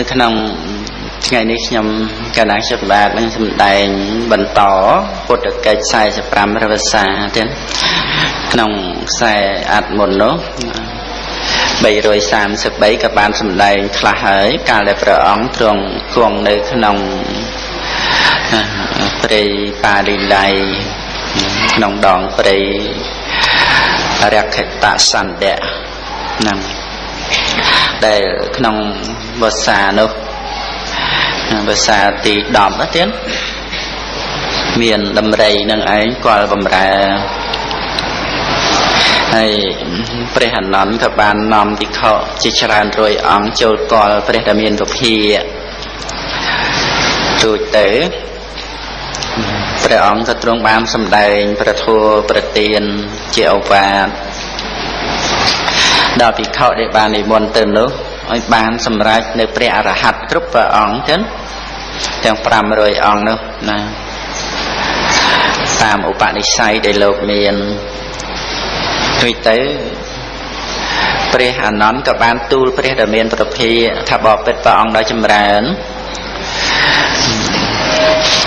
នៅក្នុងថ្ងៃនេះខ្ញុំកណ្ដាលចិត្តបាទនឹងសម្ដែងបន្តពុទ្ធកិច្ច45រវសាទៀតក្នុងខ្សែអាត់មុននោះ333ក៏បានសម្ដែងខ្លះហើយកាលដែលព្រះអង្គទ្រង់គង់នៅក្នុងព្រៃបាលីឡៃក្នុងដងព្រៃរក្ខតសន្តៈហ្នឹង ដែលក្នុងវស្សានោះវស្សាទី10ណាទៀតមានដំរីនឹងឯងគាល់បំរើហើយព្រះអនន្តក៏បាននាំទីខជាច្រើនរយអង្គចូលគាល់ព្រះដែលមានពភាទូចទៅព្រះអង្គក៏ទ្រង់បានសម្ដែងប្រធัวប្រទានជាឱវាទ ដល់ភិក្ខុដែលបាននិមន្តទៅនោះឲ្យបានសម្រេចនៅព្រះអរហន្តគ្រប់ព្រះអង្គចឹងទាំង500អង្គនោះណាតាមឧបនិស្ស័យដែលលោកមានដូចទៅព្រះអានន្ទក៏បានទូលព្រះដែលមានប្រភាថាបបិទ្ធព្រះអង្គដល់ចម្រើន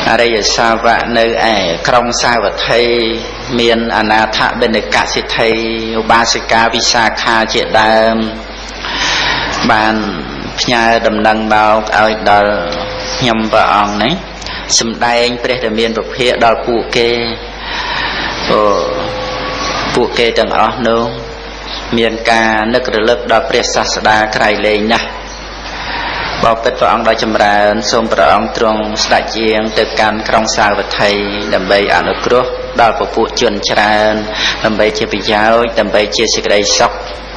អរិយសាវកនៅឯក្រុងសាវត្ថី មានអនាថបិណកសិទ្ធិឧបាសិកាវិសាខាជាដើម បានផ្ញើដំណឹងមកឲ្យដល់ខ្ញុំព្រះអង្គនេះសំដែងព្រះដែលមានពភាដល់ពួកគេអូពួកគេទាំងអស់នោះមានការនឹករលឹកដល់ព្រះសាស្តាក្រៃលែងណាស់ បបិទ្ធព្រះអង្គដ៏ចម្រើន សូមព្រះអង្គទ្រង់ស្ដេចជាង ទៅកាន់ក្រុងសាវត្ថីដើម្បីអនុគ្រោះដល់ពពួកជនច្រើន ដើម្បីជាប្រយោជន៍ដើម្បីជាសេចក្តីសុខ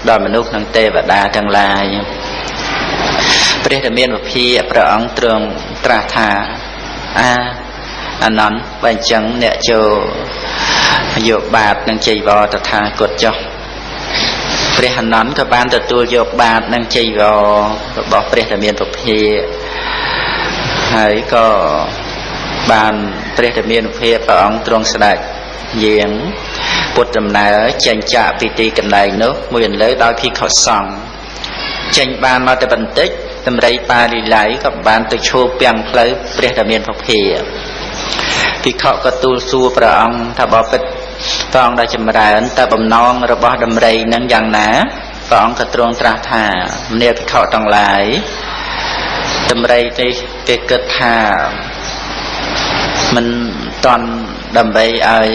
ដល់មនុស្សនិងទេវតាទាំងឡាយព្រះដែលមានវិភាព្រះអង្គទ្រង់ត្រាស់ថាអាអនន្តបើអញ្ចឹងអ្នកចូលយកបាតនឹងចៃវរតថាគតចុះ ព្រះអនន្តក៏បានទទួលយកបាតនិងចៃវររបស់ព្រះដែលមានពុភាហើយក៏បានព្រះដែលមានពុភាព្រះអង្គទ្រង់ស្ដេចយាងពុទ្ធដំណើរចេញចាកពីទីកន្លែងនោះមួយអន្លើដោយភិក្ខុសង្ឃចេញបានមកតែបន្តិចតម្រៃប៉ាលីឡៃក៏បានទៅឈោពាំងផ្លូវព្រះដែលមានពុភាភិក្ខុក៏ទូលសួរព្រះអង្គថាបបិទ្ធ ព្រះអង្គដែលចម្រើនតើបំណងរបស់ដំរីនឹងយ៉ាងណាព្រះអង្គក៏ទ្រង់ត្រាស់ថាមនាភិក្ខុទាំងឡាយដំរីនេះគេគិតថាមិនតន់ដើម្បីឲ្យ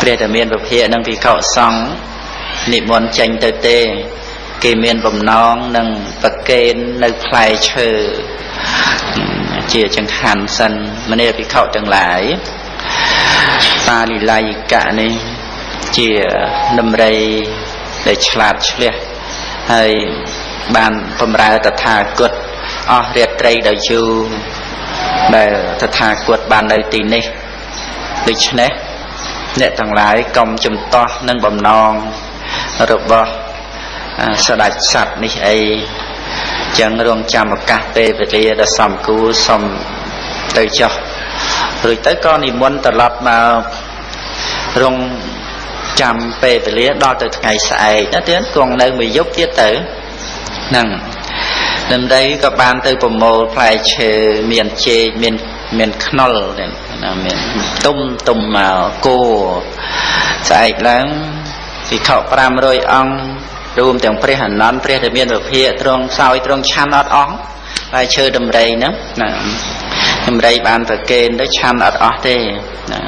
ព្រះតមានពភានិងភិក្ខុសង្ឃនិមន្តចេញទៅទេ គេមានបំណងនឹងប្រកេននៅផ្លែឈើជាចង្ហាន់សិនមនាភិក្ខុទាំងឡាយ តាលីឡៃកៈនេះជាដំរីដែលឆ្លាតឆ្លះហើយបានបំរើតថាគតអស់រាត្រីដោយយូរដែលតថាគតបាននៅទីនេះដូច្នេះអ្នកទាំងឡាយកុំចំទាស់នឹងបំណងរបស់ស្ដេចសត្វនេះអីចឹងរងចាំឱកាសពេលវេលាដ៏សំគួរសុំទៅចុះ រួចទៅក៏និមន្តត្រឡប់មករងចាំពេលវេលាដល់ទៅថ្ងៃស្អែកណាទៀតគង់នៅមួយយប់ទៀតទៅហ្នឹងដំដីក៏បានទៅប្រមូលផ្លែឈើមានជែកមានមានខ្នុលណាមានទុំទុំមកគោស្អែកឡើងវិខ500អង្គរួមទាំងព្រះអនន្តព្រះដែលមានវិភាកត្រង់សោយត្រង់ឆាន់អត់អស់ ហើយឈើដំរីហ្នឹងណាដំរីបានប្រកេនទៅឆាន់អត់អស់ទេណា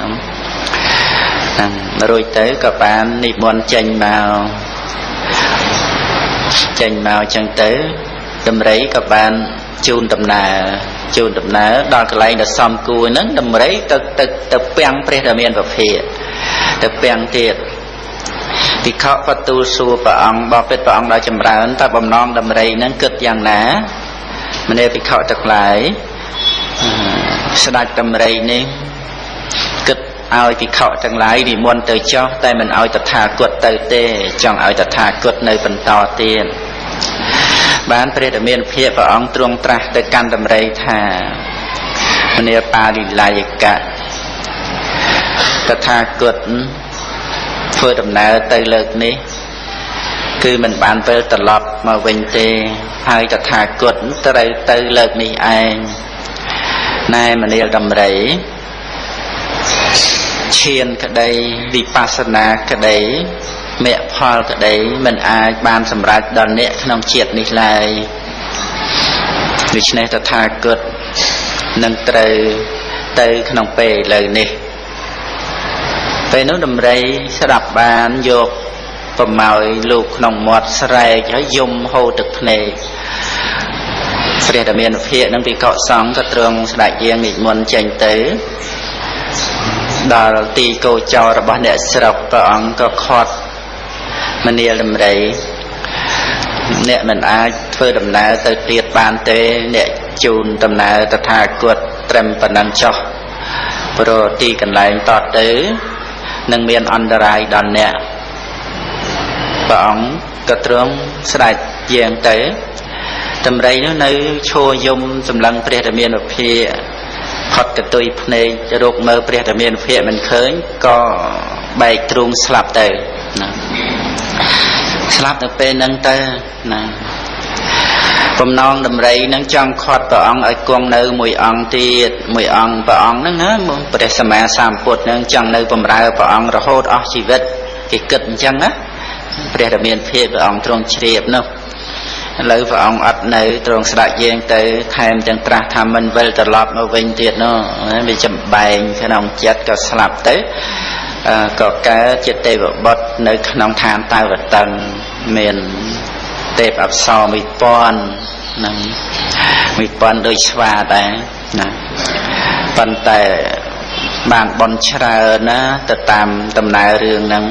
ហ្នឹងរួចទៅក៏បាននិមន្តចេញមកចេញមកចឹងទៅដំរីក៏បានជូនដំណើរជូនដំណើរដល់កន្លែងដ៏សំគួរហ្នឹងដំរីទៅទៅទៅពាំងព្រះដែលមានពភាទៅពាំងទៀតភិក្ខុបទូលសួរព្រះអង្គបបិទ្ធព្រះអង្គដល់ចម្រើនតើបំណងដំរីហ្នឹងគិតយ៉ាងណា មនេភិក្ខុទាំងឡាយស្ដេចដំរីនេះគិតឲ្យភិក្ខុទាំងឡាយនិមន្តទៅចោះតែមិនឲ្យតថាគតទៅទេចង់ឲ្យតថាគតនៅបន្តទៀតបានព្រះតមានភាពព្រះអង្គទ្រង់ត្រាស់ទៅកាន់តម្រៃថាមនាបាលីឡាយកៈតថាគតធ្វើដំណើរទៅលើកនេះ គឺមិនបានពេលត្រឡប់មកវិញទេហើយតថាគតត្រូវទៅលើកនេះឯងណែមនាលដំរីឈានក្តីវិបស្សនាក្តីមគ្គផលក្តីមិនអាចបានសម្រេចដល់អ្នកក្នុងជាតិនេះឡើយដូច្នេះតថាគតនឹងត្រូវទៅក្នុងពេលឥឡូវនេះពេលនោះដំរីស្ដាប់បានយក ប្រម៉ោយលោកក្នុងមាត់ស្រែកហើយយំហូរទឹកភ្នែកព្រះតមានភិកនឹងពីកកសង្ឃក៏ទ្រង់ស្ដេចយាងនិមន្តចេញទៅដល់ទីកោចររបស់អ្នកស្រុកព្រះអង្គក៏ខត់មនាលដំរីអ្នកមិនអាចធ្វើដំណើរទៅទៀតបានទេ អ្នកជូនដំណើរតថាគតត្រឹមប៉ុណ្ណឹងចុះព្រោះទីកន្លែងតទៅនឹងមានអន្តរាយដល់អ្នក ព្រះអង្គក៏ទ្រង់ស្ដេចយាងទៅតម្រៃនោះនៅឈរយំសម្លឹងព្រះរាមានុភាផុតកតុយភ្នែករកមើលព្រះរាមានុភាមិនឃើញក៏បែកទ្រូងស្លាប់ទៅណាស្លាប់នៅពេលហ្នឹងទៅណាបំណងដំរីនឹងចង់ខាត់ព្រះអង្គឲ្យគង់នៅមួយអង្គទៀតមួយអង្គព្រះអង្គហ្នឹងណាព្រះសម្មាសម្ពុទ្ធហ្នឹងចង់នៅបំរើព្រះអង្គរហូតអស់ជីវិតគេគិតអញ្ចឹងណា ព្រះរាមាភិបព្រះអង្គទ្រង់ជ្រាបនោះឥឡូវព្រះអង្គអត់នៅទ្រង់ស្ដេចយាងទៅថែមទាំងត្រាស់ថាមិនវិលត្រឡប់មកវិញទៀតនោះវាចំបែងក្នុងចិត្តក៏ស្លាប់ទៅក៏កើតជាទេវបុត្រនៅ ក្នុងឋានតាវតឹងមានទេពអប្សរមួយពាន់នឹងមួយពាន់ដូចស្វាដែរណាប៉ុន្តែបានបនច្រើនណាទៅតាមដំណើររឿងហ្នឹង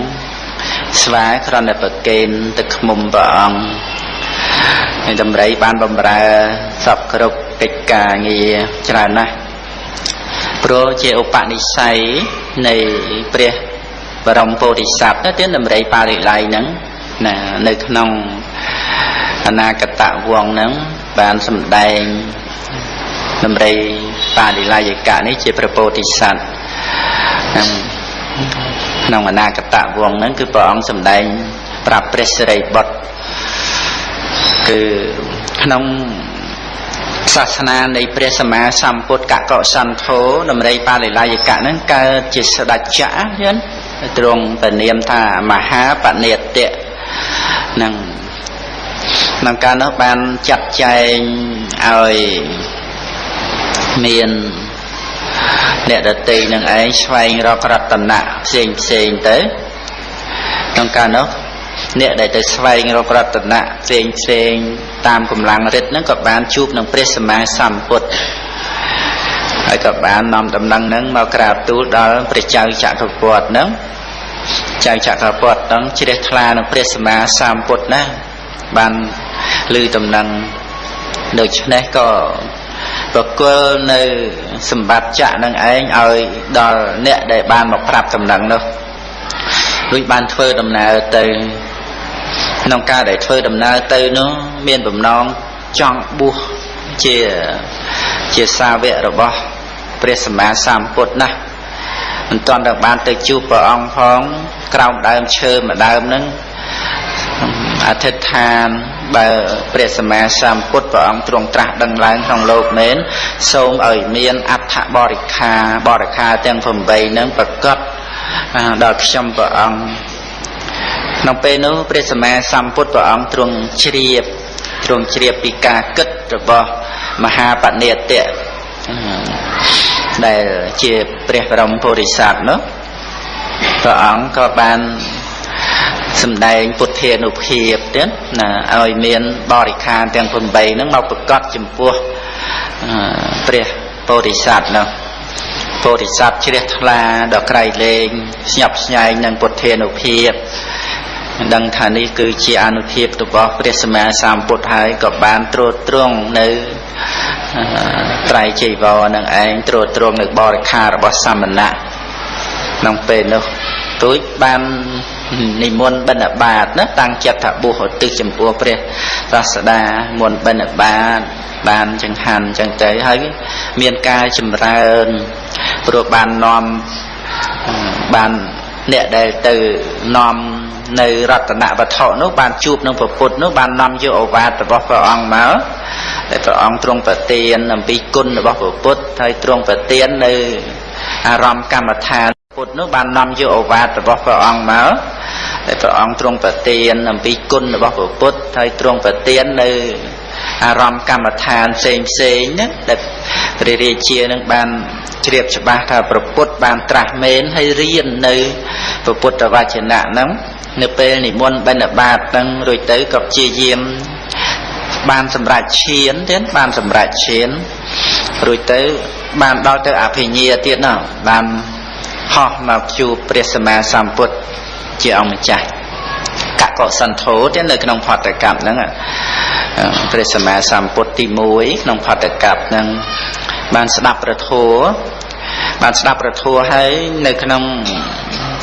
ស្វាគ្រាន់តែប្រកេនទៅខ្មុំព្រះអង្គហើយតម្រៃបានបំរើសពគ្រប់កិច្ចការងារច្រើនណាស់ព្រោះជាឧបនិស្ស័យនៃព្រះបរមពោធិសត្វទៅទៀតតម្រៃបារិល័យហ្នឹងណានៅក្នុងអនាគតវងហ្នឹងបានសម្ដែងតម្រៃបារិល័យកៈនេះជាព្រះពោធិសត្វហ្នឹង ក្នុងអនាគតវងហ្នឹងគឺព្រះអង្គសម្ដែងប្រាប់ព្រះសិរីបុត្រគឺក្នុងសាសនានៃព្រះសម្មាសម្ពុទ្ធកកសន្ធោដំរីបាលិលាយកៈហ្នឹងកើតជាស្ដេចចក្រយល់ទ្រង់ពនាមថាមហាបនិតៈនឹងក្នុងការនោះបានចាត់ចែងឲ្យមាន អ្នកដតីនឹងឯងស្វែងរករតនៈផ្សេងផ្សេងទៅក្នុងការនោះអ្នកដែលទៅស្វែងរករតនៈផ្សេងផ្សេងតាមកម្លាំងរិទ្ធហ្នឹងក៏បានជួបនឹងព្រះសម្មាសម្ពុទ្ធហើយក៏បាននាំដំណឹងហ្នឹងមកក្រាបទូលដល់ព្រះចៅចក្រពត្តិហ្នឹងចៅចក្រពត្តិហ្នឹងជ្រះថ្លានឹងព្រះសម្មាសម្ពុទ្ធណាបានឮដំណឹងដូច្នេះក៏ ប្រគល់នៅសម្បត្តិចក្រនឹងឯងឲ្យដល់អ្នកដែលបានមកប្រាប់ដំណឹងនោះដូចបានធ្វើដំណើរទៅក្នុងការដែលធ្វើដំណើរទៅនោះមានបំណងចង់បួសជាជាសាវករបស់ព្រះសម្មាសម្ពុទ្ធណាមិនទាន់ដល់បានទៅជួបព្រះអង្គផងក្រោមដើមឈើមួយដើមហ្នឹង អធិដ្ឋានបើព្រះសម្មាសម្ពុទ្ធព្រះអង្គទ្រង់ត្រាស់ដឹងឡើងក្នុងលោកមែនសូមឲ្យមានអដ្ឋបរិខាបរិខាទាំង8ហ្នឹងប្រកបដល់ខ្ញុំព្រះអង្គក្នុងពេលនោះព្រះសម្មាសម្ពុទ្ធព្រះអង្គទ្រង់ជ្រាបទ្រង់ជ្រាបពីការគិតរបស់មហាបនិតៈដែលជាព្រះបរមពុរិស័ទនោះព្រះអង្គក៏បាន សម្ដែងពុទ្ធានុភាពទៀតណាឲ្យមានបរិខារទាំង8ហ្នឹងមកប្រកាសចំពោះព្រះពោធិសត្វនោះពោធិសត្វជ្រះថ្លាដល់ក្រៃលែងស្ញប់ស្ញែងនឹងពុទ្ធានុភាពដឹងថានេះគឺជាអនុភាពរបស់ព្រះសម្មាសម្ពុទ្ធហើយក៏បានត្រួតត្រងនៅត្រៃចីវរនឹងឯងត្រួតត្រងនៅបរិខាររបស់សមណៈក្នុងពេលនោះទួយបាន និមន្តបិណ្ឌបាតណាតាំងចិត្តថាបួសឧទ្ទិសចំពោះព្រះសាស្តាមុនបិណ្ឌបាតបានចង្ហាន់ចឹងទៅហើយមានការចម្រើនព្រោះបាននាំបានអ្នកដែលទៅនាំនៅរតនវត្ថុនោះបានជួបនឹងព្រះពុទ្ធនោះបាននាំយកឱវាទរបស់ព្រះអង្គមកតែព្រះអង្គទ្រង់ប្រទានអំពីគុណរបស់ព្រះពុទ្ធហើយទ្រង់ប្រទាននៅអារម្មណ៍កម្មដ្ឋានពុទ្ធនោះបាននាំយកឱវាទរបស់ព្រះអង្គមក តែព្រះអង្គទ្រង់ប្រទានអំពីគុណរបស់ព្រះពុទ្ធហើយទ្រង់ប្រទាននៅអារម្មណ៍កម្មដ្ឋានផ្សេងផ្សេងហ្នឹងដែលព្រះរាជានឹងបានជ្រាបច្បាស់ថាព្រះពុទ្ធបានត្រាស់មែនហើយរៀននៅព្រះពុទ្ធវចនៈហ្នឹងនៅពេលនិមន្តបិណ្ឌបាតហ្នឹងរួចទៅក៏ព្យាយាមបានសម្រេចឈានទៀតបានសម្រេចឈានរួចទៅបានដល់ទៅអភិញ្ញាទៀតណោះបានហោះមកជួបព្រះសម្មាសម្ពុទ្ធ ជាអង្គម្ចាស់កកសន្ធោទៀតនៅក្នុងផតកັບហ្នឹងព្រះសម្មាសម្ពុទ្ធទី1ក្នុងផតកັບហ្នឹងបានស្ដាប់ប្រធัวបានស្ដាប់ប្រធัวហើយនៅក្នុង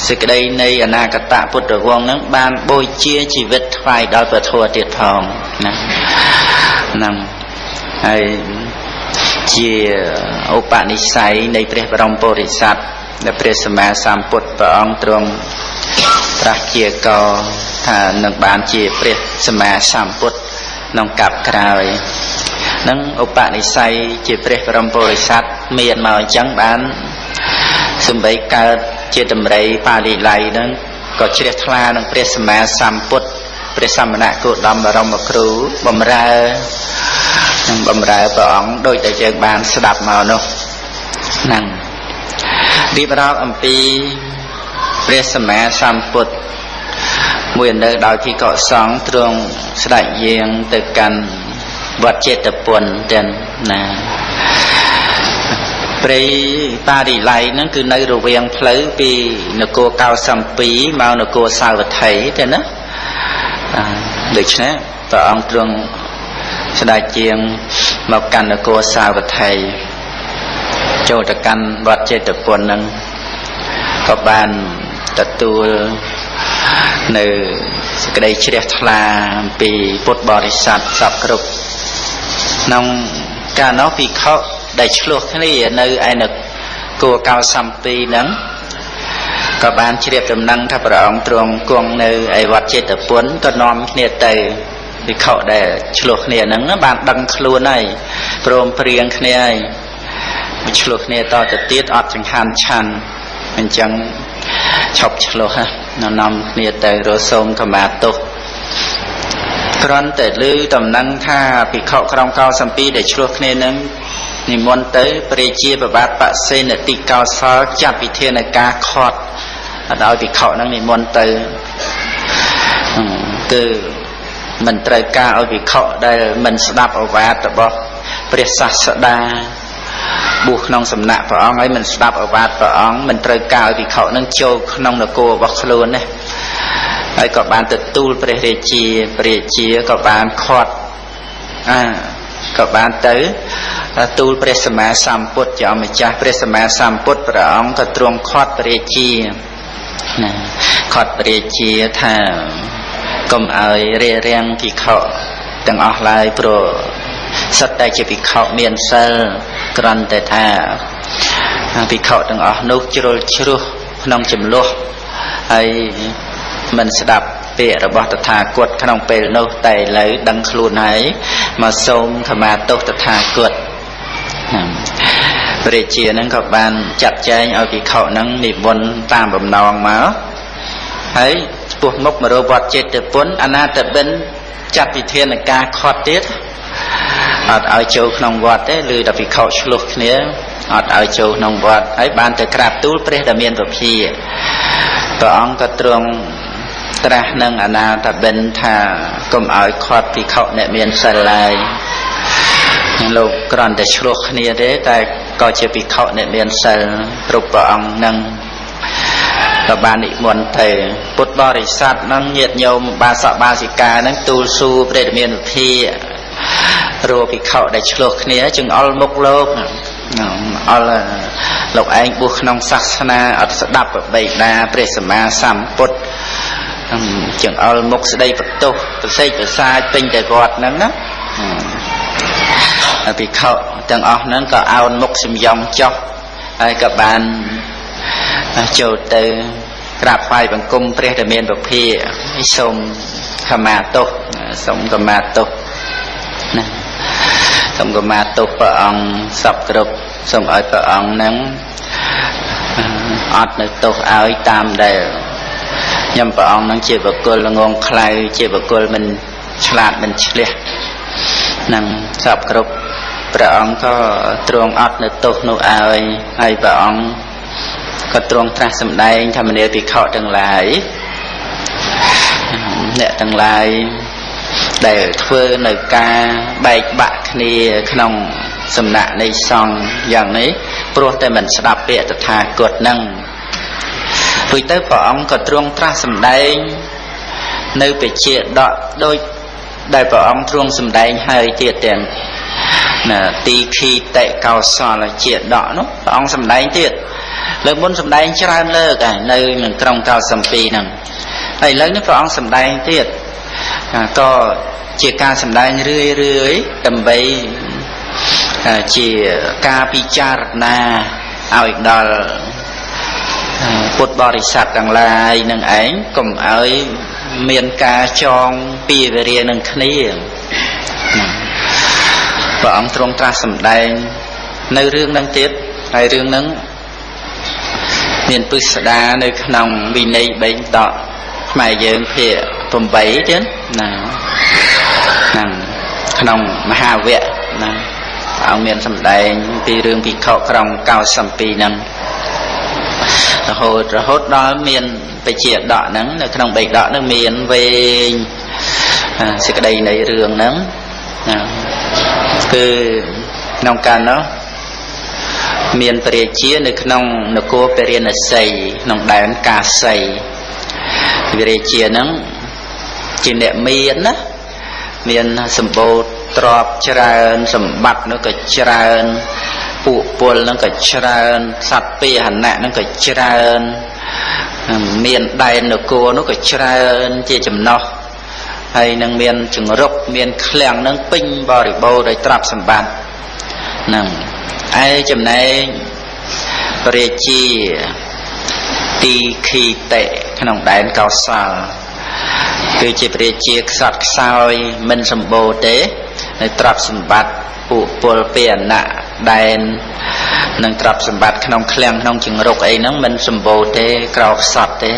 សេចក្តីនៃអនាគតពុទ្ធវង្សហ្នឹងបានបូជាជីវិតថ្វាយដល់ប្រធัวទៀតផងណាហ្នឹងហើយជាឧបនិស្ស័យនៃព្រះបរមពុរិស័ទដែលព្រះសម្មាសម្ពុទ្ធព្រះអង្គទ្រង់ ត្រាស់ជាកថានឹងបានជាព្រះសម្មាសម្ពុទ្ធក្នុងកັບក្រោយនឹងឧបនិស្ស័យជាព្រះបរមពុរិស័ទមានមកអញ្ចឹងបានសំបីកើតជាតម្រៃបាលីល័យនឹងក៏ជ្រះថ្លានឹងព្រះសម្មាសម្ពុទ្ធព្រះសមណៈគោតមបរមគ្រូបំរើនឹងបំរើព្រះអង្គដោយតែយើងបានស្ដាប់មកនោះហ្នឹងរៀបរាប់អំពី ព្រះសម្មាសម្ពុទ្ធមួយនៅដោយភិក្ខុសង្ឃទ្រង់ស្ដេចយាងទៅកាន់វត្តចេតពុនទាំងណាព្រៃបារីឡៃហ្នឹងគឺនៅរវាងផ្លូវពីនគរកៅសំពីមកនគរសាវត្ថីទេណាដូច្នេះព្រះអង្គទ្រង់ស្ដេចជាងមកកាន់នគរសាវត្ថីចូលទៅកាន់វត្តចេតពុនហ្នឹងក៏បាន ទទួលនៅសេចក្តីជ្រះថ្លាអំពីពុទ្ធបរិស័ទសពគ្រប់ក្នុងកាលនោះភិក្ខុដែលឆ្លោះគ្នានៅឯនគួរកៅសំពីហ្នឹងក៏បានជ្រាបដំណឹងថាព្រះអង្គទ្រង់គង់នៅឯវត្តចេតពុនក៏នាំគ្នាទៅភិក្ខុដែលឆ្លោះគ្នាហ្នឹងបានដឹងខ្លួនហើយព្រមព្រៀងគ្នាហើយឆ្លោះគ្នាតទៅទៀតអត់ចង្ហាន់ឆាន់អញ្ចឹង ឈប់ឆ្លោះណានាំគ្នាទៅរសូមខមាទោសគ្រាន់តែឮដំណឹងថាភិក្ខុក្រុមកោសំពីដែលឆ្លោះគ្នានឹងនិមន្តទៅព្រះជាប្របាទបសេនតិកោសលចាត់វិធានការខត់ឲ្យភិក្ខុនឹងនិមន្តទៅគឺមិនត្រូវការឲ្យភិក្ខុដែលមិនស្ដាប់អវាទរបស់ព្រះសាស្តា បួសក្នុងសំណាក់ព្រះអង្គហើយមិនស្ដាប់អវាទព្រះអង្គមិនត្រូវការឲ្យភិក្ខុនឹងចូលក្នុងនគររបស់ខ្លួនណាហើយក៏បានទទួលព្រះរាជាព្រះរាជាក៏បានខាត់អាក៏បានទៅទូលព្រះសម្មាសម្ពុទ្ធជាអម្ចាស់ព្រះសម្មាសម្ពុទ្ធព្រះអង្គក៏ទ្រង់ខាត់ព្រះរាជាណាខាត់ព្រះរាជាថាកុំឲ្យរារាំងភិក្ខុទាំងអស់ឡើយព្រោះ សិតតែជាភិក្ខុមានសិលគ្រាន់តែថាភិក្ខុទាំងអស់នោះជ្រុលជ្រោះក្នុងចំនួនហើយមិនស្ដាប់ពាក្យរបស់តថាគតក្នុងពេលនោះតែឥឡូវដឹងខ្លួនហើយមកសូមខមាទោសតថាគតព្រះជានឹងក៏បានចាត់ចែងឲ្យភិក្ខុនឹងនិមន្តតាមបំណងមកហើយឆ្ពោះមុខមករវត្តចេតពុនអនាតបិនចាត់វិធានការខត់ទៀត អត់ឲ្យចូលក្នុងវត្តទេឬតែភិក្ខុឆ្លោះគ្នាអត់ឲ្យចូលក្នុងវត្តហើយបានទៅក្រាបទូលព្រះដែលមានពភាព្រះអង្គក៏ទ្រង់ត្រាស់នឹងអនាតបិនថាកុំឲ្យខាត់ភិក្ខុអ្នកមានសិលឡើយលោកគ្រាន់តែឆ្លោះគ្នាទេតែក៏ជាភិក្ខុអ្នកមានសិលគ្រប់ព្រះអង្គនឹងក៏បាននិមន្តទៅពុទ្ធបរិស័ទនឹងញាតញោមបាសកបាសិកានឹងទូលសួរព្រះរាមាវិភា រੂភិក្ខុដែលឆ្លោះគ្នាចង្អុលមុខលោកអល់លោកឯងបួសក្នុងសាសនាអត់ស្ដាប់បិតាព្រះសម្មាសម្ពុទ្ធចង្អុលមុខស្ដីបន្ទោសប្រសេកប្រសាចពេញតែវត្តហ្នឹងណាភិក្ខុទាំងអស់ហ្នឹងក៏អោនមុខសំយំចុះហើយក៏បានចូលទៅក្រាបថ្វាយបង្គំព្រះដែលមានពភាសូមខមាទោសសូមខមាទោសណា សូមខមាទោសព្រះអង្គសពគ្រប់សូមឲ្យព្រះអង្គនឹងអត់នៅទោសឲ្យតាមដែលខ្ញុំព្រះអង្គនឹងជាបុគ្គលងងខ្លៅជាបុគ្គលមិនឆ្លាតមិនឆ្លះនឹងសពគ្រប់ព្រះអង្គក៏ទ្រង់អត់នៅទោសនោះឲ្យហើយព្រះអង្គក៏ទ្រង់ត្រាស់សម្ដែងធម្មនាភិក្ខុទាំងឡាយអ្នកទាំងឡាយ ដែលធ្វើនៅការបែកបាក់គ្នាក្នុងសំណាក់នៃសង្ឃយ៉ាងនេះព្រោះតែមិនស្ដាប់ពាក្យតថាគតនឹងព្រោះទៅព្រះអង្គក៏ទ្រង់ត្រាស់សម្ដែងនៅពជាដកដោយដែលព្រះអង្គទ្រង់សម្ដែងហើយទៀតទាំងណាទីខីតេកោសលជាដកនោះព្រះអង្គសម្ដែងទៀតលើកមុនសម្ដែងច្រើនលើកហើយនៅក្នុងក្រុងកោសំពីហ្នឹងហើយឥឡូវនេះព្រះអង្គសម្ដែងទៀត ក៏ជាការសម្ដែងរឿយរឿយដើម្បីជាការពិចារណាឲ្យដល់ពុទ្ធបរិស័ទទាំងឡាយនឹងឯងកុំឲ្យមានការចងពីវេរានឹងគ្នាព្រះអង្គទ្រង់ត្រាស់សម្ដែង នៅរឿងនឹងទៀតហើយរឿងនឹងមានពិស្ដានៅក្នុងវិន័យបេងតកខ្មែរយើងភាគ 8ទៀតណាហ្នឹងក្នុងមហាវគ្គណាអង្គមានសម្ដែងពីរឿងភិក្ខុក្រុង92ហ្នឹងរហូតរហូតដល់មានបជាដកហ្នឹងនៅក្នុងបេដកហ្នឹងមានវែងសេចក្តីនៃរឿងហ្នឹងគឺក្នុងកាលនោះមានព្រះរាជានៅក្នុងនគរពរិណសីក្នុងដែនកាសីព្រះរាជាហ្នឹង ជាអ្នកមានណាមានសម្បូរទ្រព្យច្រើនសម្បត្តិនោះក៏ច្រើនពួកពលនឹងក៏ច្រើនសត្វពាហនៈនឹងក៏ច្រើនមានដែននគរនោះក៏ច្រើនជាចំណោះហើយនឹងមានចង្រុកមានឃ្លាំងនឹងពេញបរិបូរដោយទ្រព្យសម្បត្តិហ្នឹងឯចំណែកព្រះជាទីខីតេក្នុងដែនកោសល គឺជាព្រះជាខ្សត់ខ្សោយមិនសម្បូរទេនៅទ្រព្យសម្បត្តិពួកពលពាអណៈដែននិងទ្រព្យសម្បត្តិក្នុងឃ្លាំងក្នុងជង្រុកអីហ្នឹងមិនសម្បូរទេក្រោខ្សត់ទេ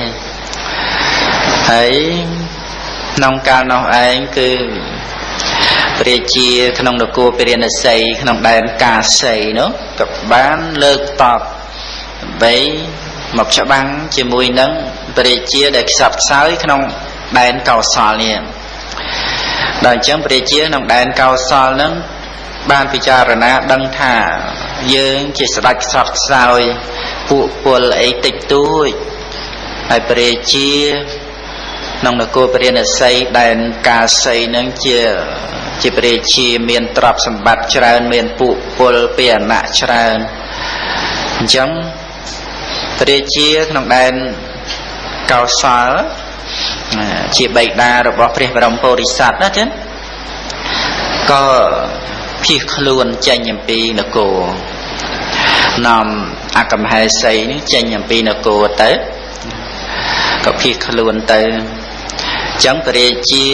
ហើយក្នុងកាលនោះឯងគឺព្រះជាក្នុងនគរពរិណសីក្នុងដែនកាសីនោះក៏បានលើកតបដើម្បីមកច្បាំងជាមួយនឹងព្រះជាដែលខ្សត់ខ្សោយក្នុង ដែនកោសលនេះដល់អញ្ចឹងព្រះជាក្នុងដែនកោសលនឹងបានពិចារណាដឹងថាយើងជាស្ដេចខ្សត់ខ្សោយពួកពលអីតិចតួចហើយព្រះជាក្នុងនគរព្រះនសីដែនកាសីនឹងជាជាព្រះជាមានទ្រព្យសម្បត្តិច្រើន មានពួកពលពីអណៈច្រើនអញ្ចឹងព្រះជាក្នុងដែនកោសល ជាបិតារបស់ព្រះបរមពុរិស័ទណាចឹងក៏ភៀសខ្លួនចេញអំពីនគរនាំអកម្មហេសីនេះចេញអំពីនគរទៅក៏ភៀសខ្លួនទៅចឹងពរាជា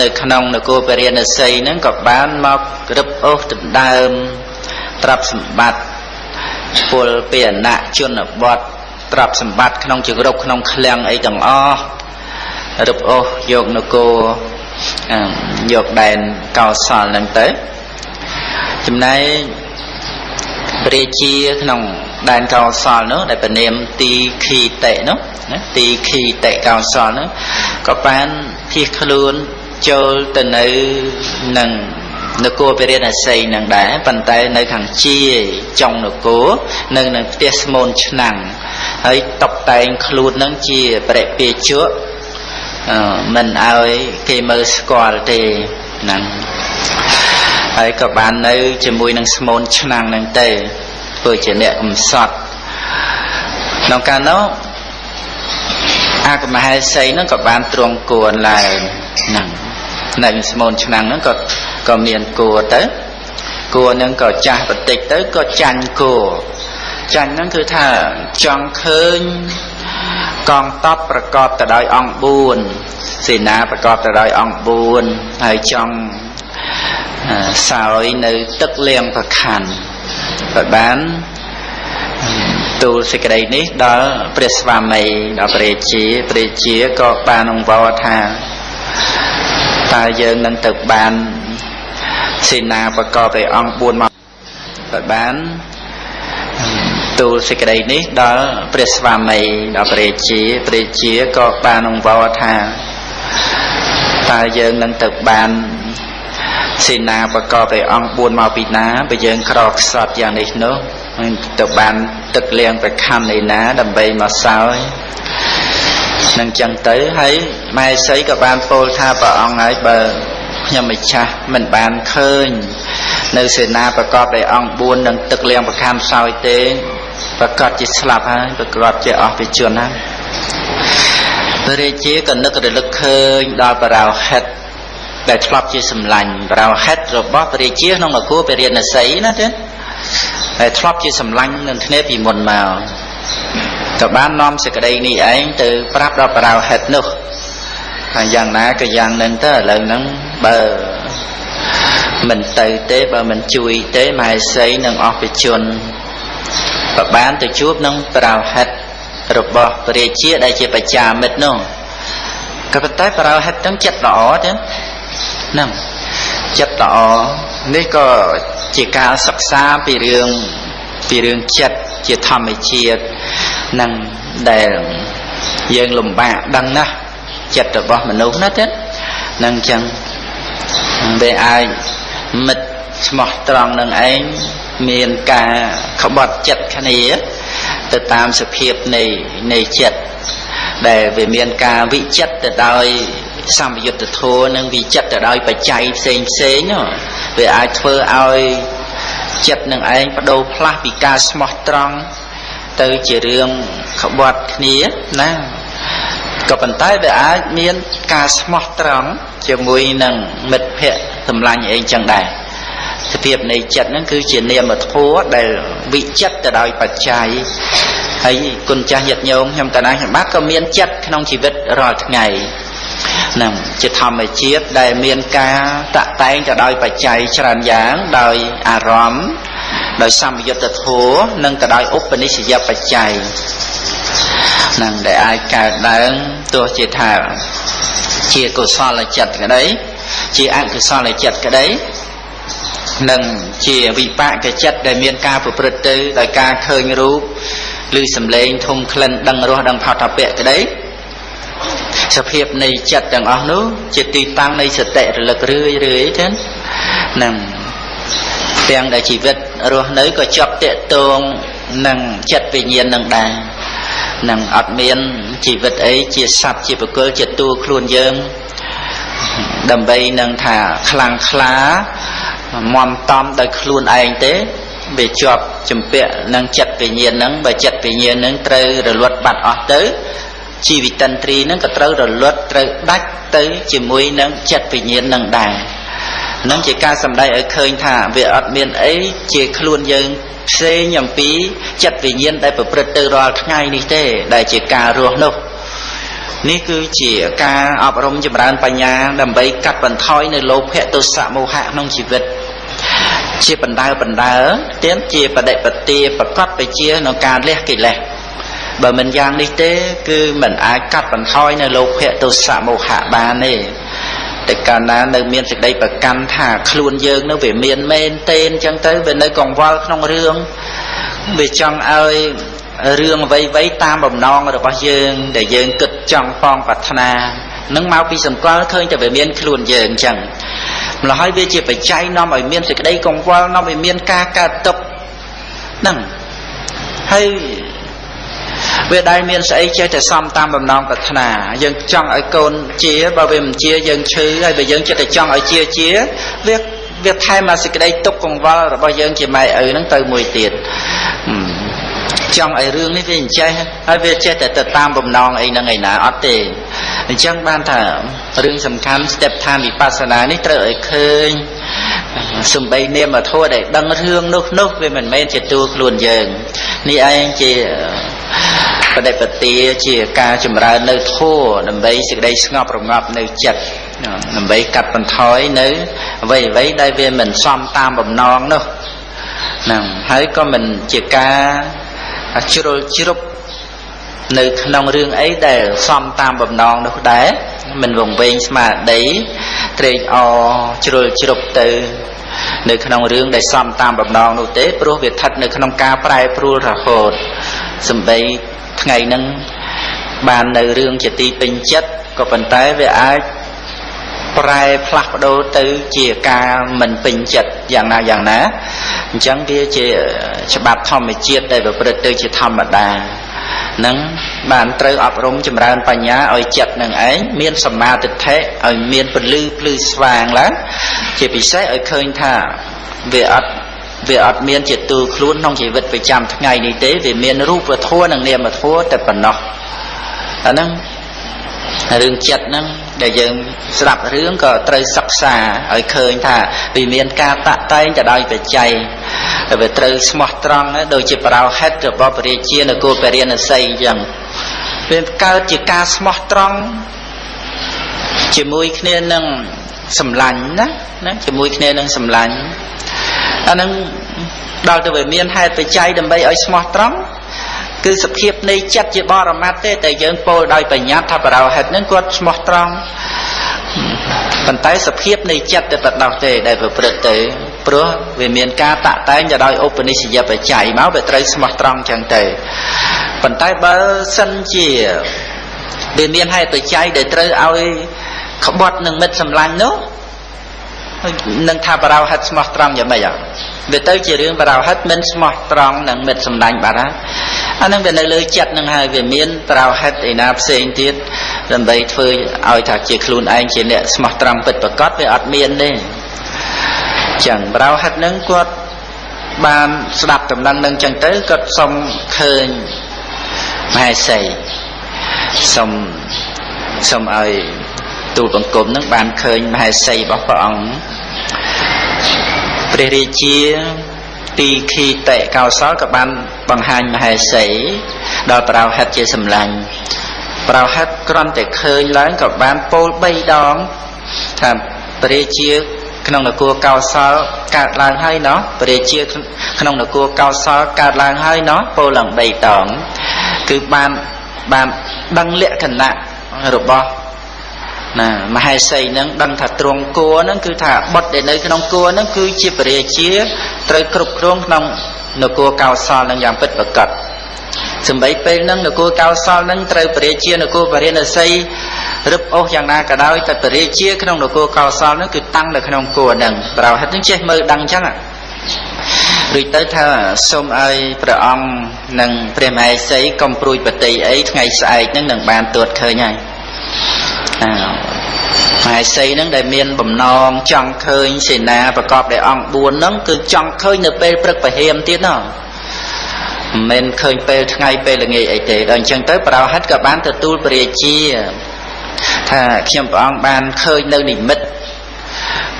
នៅក្នុងនគរពរាណសីហ្នឹងក៏បានមករឹបអូសដណ្ដើមទ្រព្យសម្បត្តិពលពីអណៈជនបទទ្រព្យសម្បត្តិក្នុងជង្រុកក្នុងឃ្លាំងអីទាំងអស់ រឹបអូសយកនគរយកដែនកោសលហ្នឹងទៅចំណែកព្រះជាក្នុងដែនកោសលនោះដែលពនាមទីខីតេនោះណាទីខីតេកោសលនោះក៏បានភៀសខ្លួនចូលទៅនៅនឹងនគរពរិណសីនឹងដែរប៉ុន្តែនៅខាងជាចុងនគរនៅនឹងផ្ទះស្មូនឆ្នាំងហើយតបតែងខ្លួននឹងជាបរិពាជក់ មិនឲ្យគេមើលស្គាល់ទេហ្នឹងហើយក៏បាននៅ ជាមួយនឹងស្មូនឆ្នាំងនឹងទៅធ្វើជាអ្នកកំសត់ក្នុងកាលនោះអាកមហេសីហ្នឹងក៏បានទ្រង់គួនឡើងហ្នឹងនៅស្មូនឆ្នាំងហ្នឹងក៏ក៏មានគួទៅគួហ្នឹងក៏ចាស់បន្តិចទៅក៏ចាញ់គួចាញ់ហ្នឹងគឺថាចង់ឃើញ កងតបប្រកបទៅដោយអង្គ4សេនាប្រកបទៅដោយអង្គ4ហើយចង់សោយនៅទឹកលៀងប្រខណ្ឌបើបានទូលសេចក្តីនេះដល់ព្រះស្វាមីដល់ព្រះជាព្រះជាក៏បានអង្វរថាតើយើងនឹងទៅបានសេនាប្រកបដោយអង្គ4មកបើបាន ទូលសេចក្តីនេះដល់ព្រះស្វាមីដល់ព្រះជាព្រះជាក៏បានអង្វរថាតើយើងនឹងទៅបានសេនាប្រកបដោយអង្គ4មកពីណាបើយើងក្រខ្សត់យ៉ាងនេះនោះទៅបានទឹកលៀងប្រខណ្ឌឯណាដើម្បីមកសោយនឹងចឹងទៅហើយម៉ែសីក៏បានពោលថាព្រះអង្គហើយបើខ្ញុំម្ចាស់មិនបានឃើញ នៅសេនាប្រកបដោយអង្គ4នឹងទឹកលៀងប្រខណ្ឌសោយទេ ប្រកាសជាស្លាប់ហើយប្រកាសជាអស់ពីជនហើយព្រះរាជាក៏នឹករលឹកឃើញដល់បរោហិតដែលធ្លាប់ជាសម្លាញ់បរោហិតរបស់ព្រះរាជាក្នុងនគរពរិណសីណាទេដែលធ្លាប់ជាសម្លាញ់នឹងគ្នាពីមុនមកក៏បាននាំសេចក្តីនេះឯងទៅប្រាប់ដល់បរោហិតនោះហើយយ៉ាងណាក៏យ៉ាងនឹងទៅឥឡូវហ្នឹងបើមិនទៅទេបើមិនជួយទេមហេសីនឹងអស់ពីជន ក៏បានទៅជួបនឹងប្រោហិតរបស់ព្រះរាជាដែលជាបច្ចាមិត្តនោះក៏ប៉ុន្តែប្រោហិតទាំងចិត្តល្អទេហ្នឹងចិត្តល្អនេះក៏ជាការសិក្សាពីរឿងពីរឿងចិត្តជាធម្មជាតិនឹងដែលយើងលំបាកដឹងណាស់ចិត្តរបស់មនុស្សណាទេនឹងចឹងវាអាចមិត្តស្មោះត្រង់នឹងឯង មានការក្បត់ចិត្តគ្នា ទៅតាមសភាពនៃនៃចិត្តដែលវាមានការវិចិត្រទៅដោយសម្យុទ្ធធម៌និងវិចិត្រទៅដោយបច្ច័យផ្សេងផ្សេងវាអាចធ្វើឲ្យចិត្តនឹងឯងបដូរផ្លាស់ពីការស្មោះត្រង់ទៅជារឿងក្បត់គ្នាណាក៏ប៉ុន្តែវាអាចមានការស្មោះត្រង់ជាមួយនឹងមិត្តភ័ក្តិសម្លាញ់ឯងចឹងដែរស ភាពនៃចិត្តហ្នឹងគឺជានាមធម៌ដែលវិចិត្រទៅដោយបច្ច័យហើយគុណចាស់ញាតិញោមខ្ញុំកណាខ្ញុំបាទក៏មានចិត្តក្នុងជីវិតរាល់ថ្ងៃនឹងជាធម្មជាតិដែលមានការតតែងទៅដោយបច្ច័យច្រើនយ៉ាងដោយអារម្មណ៍ដោយសម្យុទ្ធធម៌និងក៏ដោយឧបនិស្សយបច្ច័យនឹងដែលអាចកើតឡើងទោះជាថាជាកុសលចិត្តក្តីជាអកុសលចិត្តក្តី និងជាវិបាកចិត្តដែលមានការប្រព្រឹត្តទៅដោយការឃើញរូបឬសំឡេងធំក្លិនដឹងរសដឹងផោតពៈក្តីសភាពនៃចិត្តទាំងអស់នោះជាទីតាំងនៃសតិរលឹករឿយរឿយចឹងនឹងទាំងដែលជីវិតរស់នៅក៏ជាប់តេតងនឹងចិត្តវិញ្ញាណនឹងដែរនឹងអត់មានជីវិតអីជាសត្វជាបុគ្គលជាតួខ្លួនយើង ដើម្បីនឹងថាខ្លាំងខ្លាមមតំដោយខ្លួនឯងទេវាជាប់ចម្ពាក់នឹងចិត្តវិញ្ញាណហ្នឹងបើចិត្តវិញ្ញាណហ្នឹងត្រូវរលត់បាត់អស់ទៅជីវិតិន្ទ្រីហ្នឹងក៏ត្រូវរលត់ត្រូវដាច់ទៅជាមួយនឹងចិត្តវិញ្ញាណហ្នឹងដែរនឹងជាការសម្ដែងឲ្យឃើញថាវាអត់មានអីជាខ្លួនយើងផ្សេងអំពីចិត្តវិញ្ញាណដែលប្រព្រឹត្តទៅរាល់ថ្ងៃនេះទេដែលជាការរស់នោះ នេះគឺជាការអប់រំចម្រើនបញ្ញា ដើម្បីកាត់បន្ថយនៅលោភៈទោសៈមោហៈក្នុងជីវិត ជាបណ្ដើបណ្ដើទៀតជាបដិបទាប្រកបទៅជាក្នុងការលះកិលេសបើមិនយ៉ាងនេះទេ គឺមិនអាចកាត់បន្ថយនៅលោភៈទោសៈមោហៈបានទេតែកាលណានៅមានសេចក្តីប្រកាន់ថាខ្លួនយើងនៅវាមានមែនទេអញ្ចឹងទៅវានៅកង្វល់ក្នុងរឿងវាចង់ឲ្យរឿងអ្វីៗតាមបំណងរបស់យើងដែលយើងគិត ចង់ប៉ងប្រាថ្នានឹងមកពីសម្គាល់ឃើញតែវាមានខ្លួនយើងអញ្ចឹងម្ល៉េះហើយវាជាបច្ច័យនាំឲ្យមានសេចក្តីកង្វល់នាំឲ្យមានការកើតទុកហ្នឹងហើយវាដែលមានស្អីចេះតែសំតាមបំណងប្រាថ្នាយើងចង់ឲ្យកូនជាបើវាមិនជាយើងឈឺហើយបើយើងចិត្តតែចង់ឲ្យជាជាវាវាថែមមកសេចក្តីទុកកង្វល់របស់យើងជាម៉ែឪហ្នឹងទៅមួយទៀត ចង់ឲ្យរឿងនេះវាអញ្ចេះហើយវាចេះតែទៅតាមបំណងអីហ្នឹងឯណាអត់ទេអញ្ចឹងបានថារឿងសំខាន់ស្ទេបឋានវិបស្សនានេះត្រូវឲ្យឃើញសំបីនាមធម៌ដែលដឹងរឿងនោះនោះវាមិនមែនជាតួខ្លួនយើងនេះឯងជាបដិបទាជាការចម្រើននៅធម៌ដើម្បីសេចក្តីស្ងប់រងាប់នៅចិត្តដើម្បីកាត់បន្ថយនៅអ្វីអ្វីដែលវាមិនសមតាមបំណងនោះហ្នឹងហើយក៏មិនជាការ ជ្រុលជ្រុបនៅក្នុងរឿងអីដែលសមតាមបំណងនោះដែរមិនវង្វេងស្មារតីត្រេកអរជ្រុលជ្រុបទៅ នៅក្នុងរឿងដែលសមតាមបំណងនោះទេព្រោះវាស្ថិតនៅក្នុងការប្រែប្រួលរហូតសំបីថ្ងៃហ្នឹងបាននៅរឿងជាទីពេញចិត្តក៏ប៉ុន្តែវាអាច ប្រែផ្លាស់ប្ដូរទៅជាការមិនពេញចិត្តយ៉ាងណាយ៉ាងណាអញ្ចឹងវាជាច្បាប់ធម្មជាតិដែលប្រព្រឹត្តទៅជាធម្មតានឹងបានត្រូវអប់រំចម្រើនបញ្ញាឲ្យចិត្តនឹងឯងមានសម្មាទិដ្ឋិឲ្យមានពលឺភ្លឺស្វាងឡើងជាពិសេសឲ្យឃើញថាវាអត់វាអត់មានជាទូខ្លួនក្នុងជីវិតប្រចាំថ្ងៃនេះទេវាមានរូបធម៌និងនាមធម៌តែប៉ុណ្ណោះអាហ្នឹងរឿងចិត្តហ្នឹង ដែលយើងស្ដាប់រឿងក៏ត្រូវសិក្សាឲ្យឃើញថាវាមានការតាក់តែងទៅដោយបច្ច័យវាត្រូវស្មោះត្រង់ដូចជាប្រោហិតរបស់ពរាជានគរពរាណសីអញ្ចឹងវាកើតជាការស្មោះត្រង់ជាមួយគ្នានឹងសម្លាញ់ណាណាជាមួយគ្នានឹងសម្លាញ់អានឹងដល់ទៅវាមានហេតុបច្ច័យដើម្បីឲ្យស្មោះត្រង់ គឺសភាពនៃចិត្តជាបរមត្តទេតែយើងពោលដោយបញ្ញត្តិថាបរោហិតនឹងគាត់ស្មោះត្រង់ប៉ុន្តែសភាពនៃចិត្តតែបដោះទេដែលប្រព្រឹត្តទៅព្រោះវាមានការតាក់តែងទៅដោយឧបនិស្សយបច្ច័យមកវាត្រូវស្មោះត្រង់ចឹងទៅប៉ុន្តែបើសិនជាវាមានហេតុបច្ច័យដែលត្រូវឲ្យក្បត់នឹងមិត្តសម្លាញ់នោះនឹងថាបរោហិតស្មោះត្រង់យ៉ាងម៉េច វាទៅជារឿងបរោហិតមិនស្មោះត្រង់នឹងមិត្តសម្លាញ់បាត់ហើយអានឹងវានៅលើចិត្តនឹងហើយវាមានបរោហិតឯណាផ្សេងទៀតដើម្បីធ្វើឲ្យថាជាខ្លួនឯងជាអ្នកស្មោះត្រង់ពិតប្រកបវាអត់មានទេចឹងបរោហិតនឹងគាត់បានស្ដាប់ដំណឹងនឹងចឹងទៅគាត់សុំឃើញមហេសីសុំសុំឲ្យទូលបង្គំនឹងបានឃើញមហេសីរបស់ព្រះអង្គ ព្រះរាជាទីខីតេកោសលក៏បានបង្ហាញមហេសីដល់ប្រោហិតជាសម្លាញ់ប្រោហិតគ្រាន់តែឃើញឡើងក៏បានពោល3ដងថាព្រះរាជាក្នុងនគរកោសលកើតឡើងហើយណោះព្រះរាជាក្នុងនគរកោសលកើតឡើងហើយណោះពោលឡើង3ដងគឺបានបានដឹងលក្ខណៈរបស់ ណាមហេសីនឹងដឹងថាទ្រង់គួរនឹងគឺថាបុតដែលនៅក្នុងគួរនឹងគឺជាពរាជាត្រូវគ្រប់គ្រងក្នុងនគរកោសលនឹងយ៉ាងពិតប្រាកដសំបីពេលហ្នឹងនគរកោសលនឹងត្រូវពរាជានគរបរិណសីរឹបអូសយ៉ាងណាក៏ដោយតែពរាជាក្នុងនគរកោសលនឹងគឺតាំងនៅក្នុងគួរហ្នឹងប្រហិតនឹងចេះមើលដឹងអញ្ចឹងរួចទៅថាសូមឲ្យព្រះអង្គនិងព្រះមហេសីកុំព្រួយបតីអីថ្ងៃស្អែកហ្នឹងនឹងបានទួតឃើញហើយ មហេសីហ្នឹងដែលមានបំណងចង់ឃើញសេនាប្រកបដោយអង្គ4ហ្នឹងគឺចង់ឃើញនៅពេលព្រឹកពហិមទៀតណោះមិនមែនឃើញពេលថ្ងៃពេលល្ងាចអីទេដល់អញ្ចឹងទៅប្រោហិតក៏បានទទួលពរាជាថាខ្ញុំព្រះអង្គបានឃើញនៅនិមិត្ត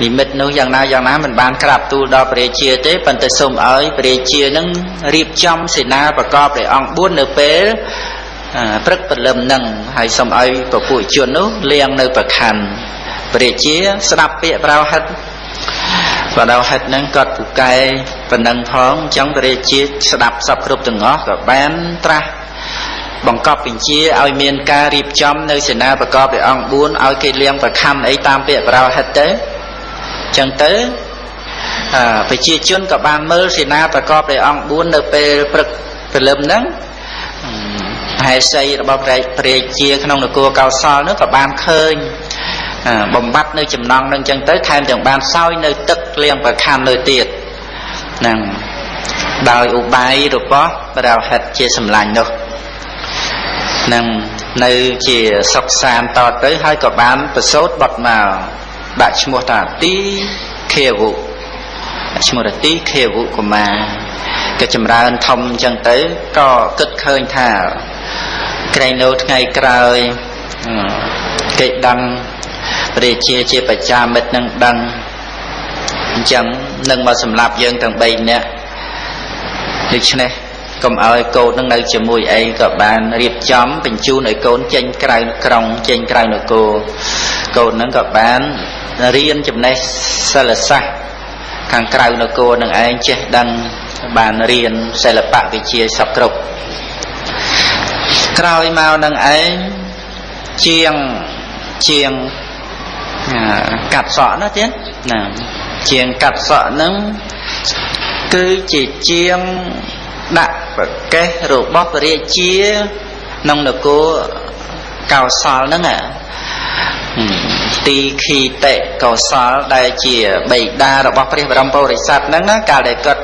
និមិត្តនោះយ៉ាងណាយ៉ាងណាមិនបានក្រាបទូលដល់ព្រះរាជាទេប៉ុន្តែសូមឲ្យព្រះរាជានឹងរៀបចំសេនាប្រកបដោយអង្គ4នៅពេល ព្រឹកព្រលឹមនឹងហើយសូមឲ្យពពួកជននោះលៀងនៅប្រខណ្ឌព្រះជាស្ដាប់ពាក្យប្រោហិតបដៅហិតនឹងគាត់ពូកែប៉ុណ្ណឹងផងអញ្ចឹងព្រះរាជាស្ដាប់សពគ្រប់ទាំងអស់ក៏បានត្រាស់បង្កប់បញ្ជាឲ្យមានការរៀបចំនៅសេនាប្រកបដោយអង្គ4ឲ្យគេលៀងប្រខណ្ឌអីតាមពាក្យប្រោហិតទៅអញ្ចឹងទៅប្រជាជនក៏បានមើលសេនាប្រកបដោយអង្គ4នៅពេលព្រឹកព្រលឹមហ្នឹង ហេសីរបស់ព្រះជាក្នុងនគរកោសលនោះក៏បានឃើញបំបត្តិនៅចំណងនឹងចឹងទៅថែមទាំងបានសោយនៅទឹកលៀងប្រខណ្ឌនៅទៀតហ្នឹងដោយឧបាយរបស់ប្រោហិតជាសម្លាញ់នោះនឹងនៅជាសុខសានតទៅហើយក៏បានប្រសូតបត់មកដាក់ឈ្មោះថាទីខេវុឈ្មោះថាទីខេវុកុមារក៏ចម្រើនធំអញ្ចឹងទៅក៏គិតឃើញថា ក្រែងនៅថ្ងៃក្រោយគេដឹងព្រះជាជាបច្ចាមិត្តនឹងដឹងអញ្ចឹងនឹងមកសម្លាប់យើងទាំង3នាក់ដូច្នេះកុំឲ្យកូននឹងនៅជាមួយអីក៏បានរៀបចំបញ្ជូនឲ្យកូនចេញក្រៅក្រុងចេញក្រៅនគរកូននឹងក៏បានរៀនចំណេះសិលសាស្ត្រខាងក្រៅនគរនឹងឯងចេះដឹងបានរៀនសិល្បៈវិជាសពគ្រប់ ក្រោយមកនឹងឯងជាងជាងកាត់សក់ណាទៀតណាជាងកាត់សក់ហ្នឹងគឺជាជាងដាក់ប្រកេះរបស់ព្រះរាជាក្នុងនគរកោសលហ្នឹងទីខីតិកោសលដែលជាបេដារបស់ព្រះបរមពុរិស័ទហ្នឹងណាកាលដែលគាត់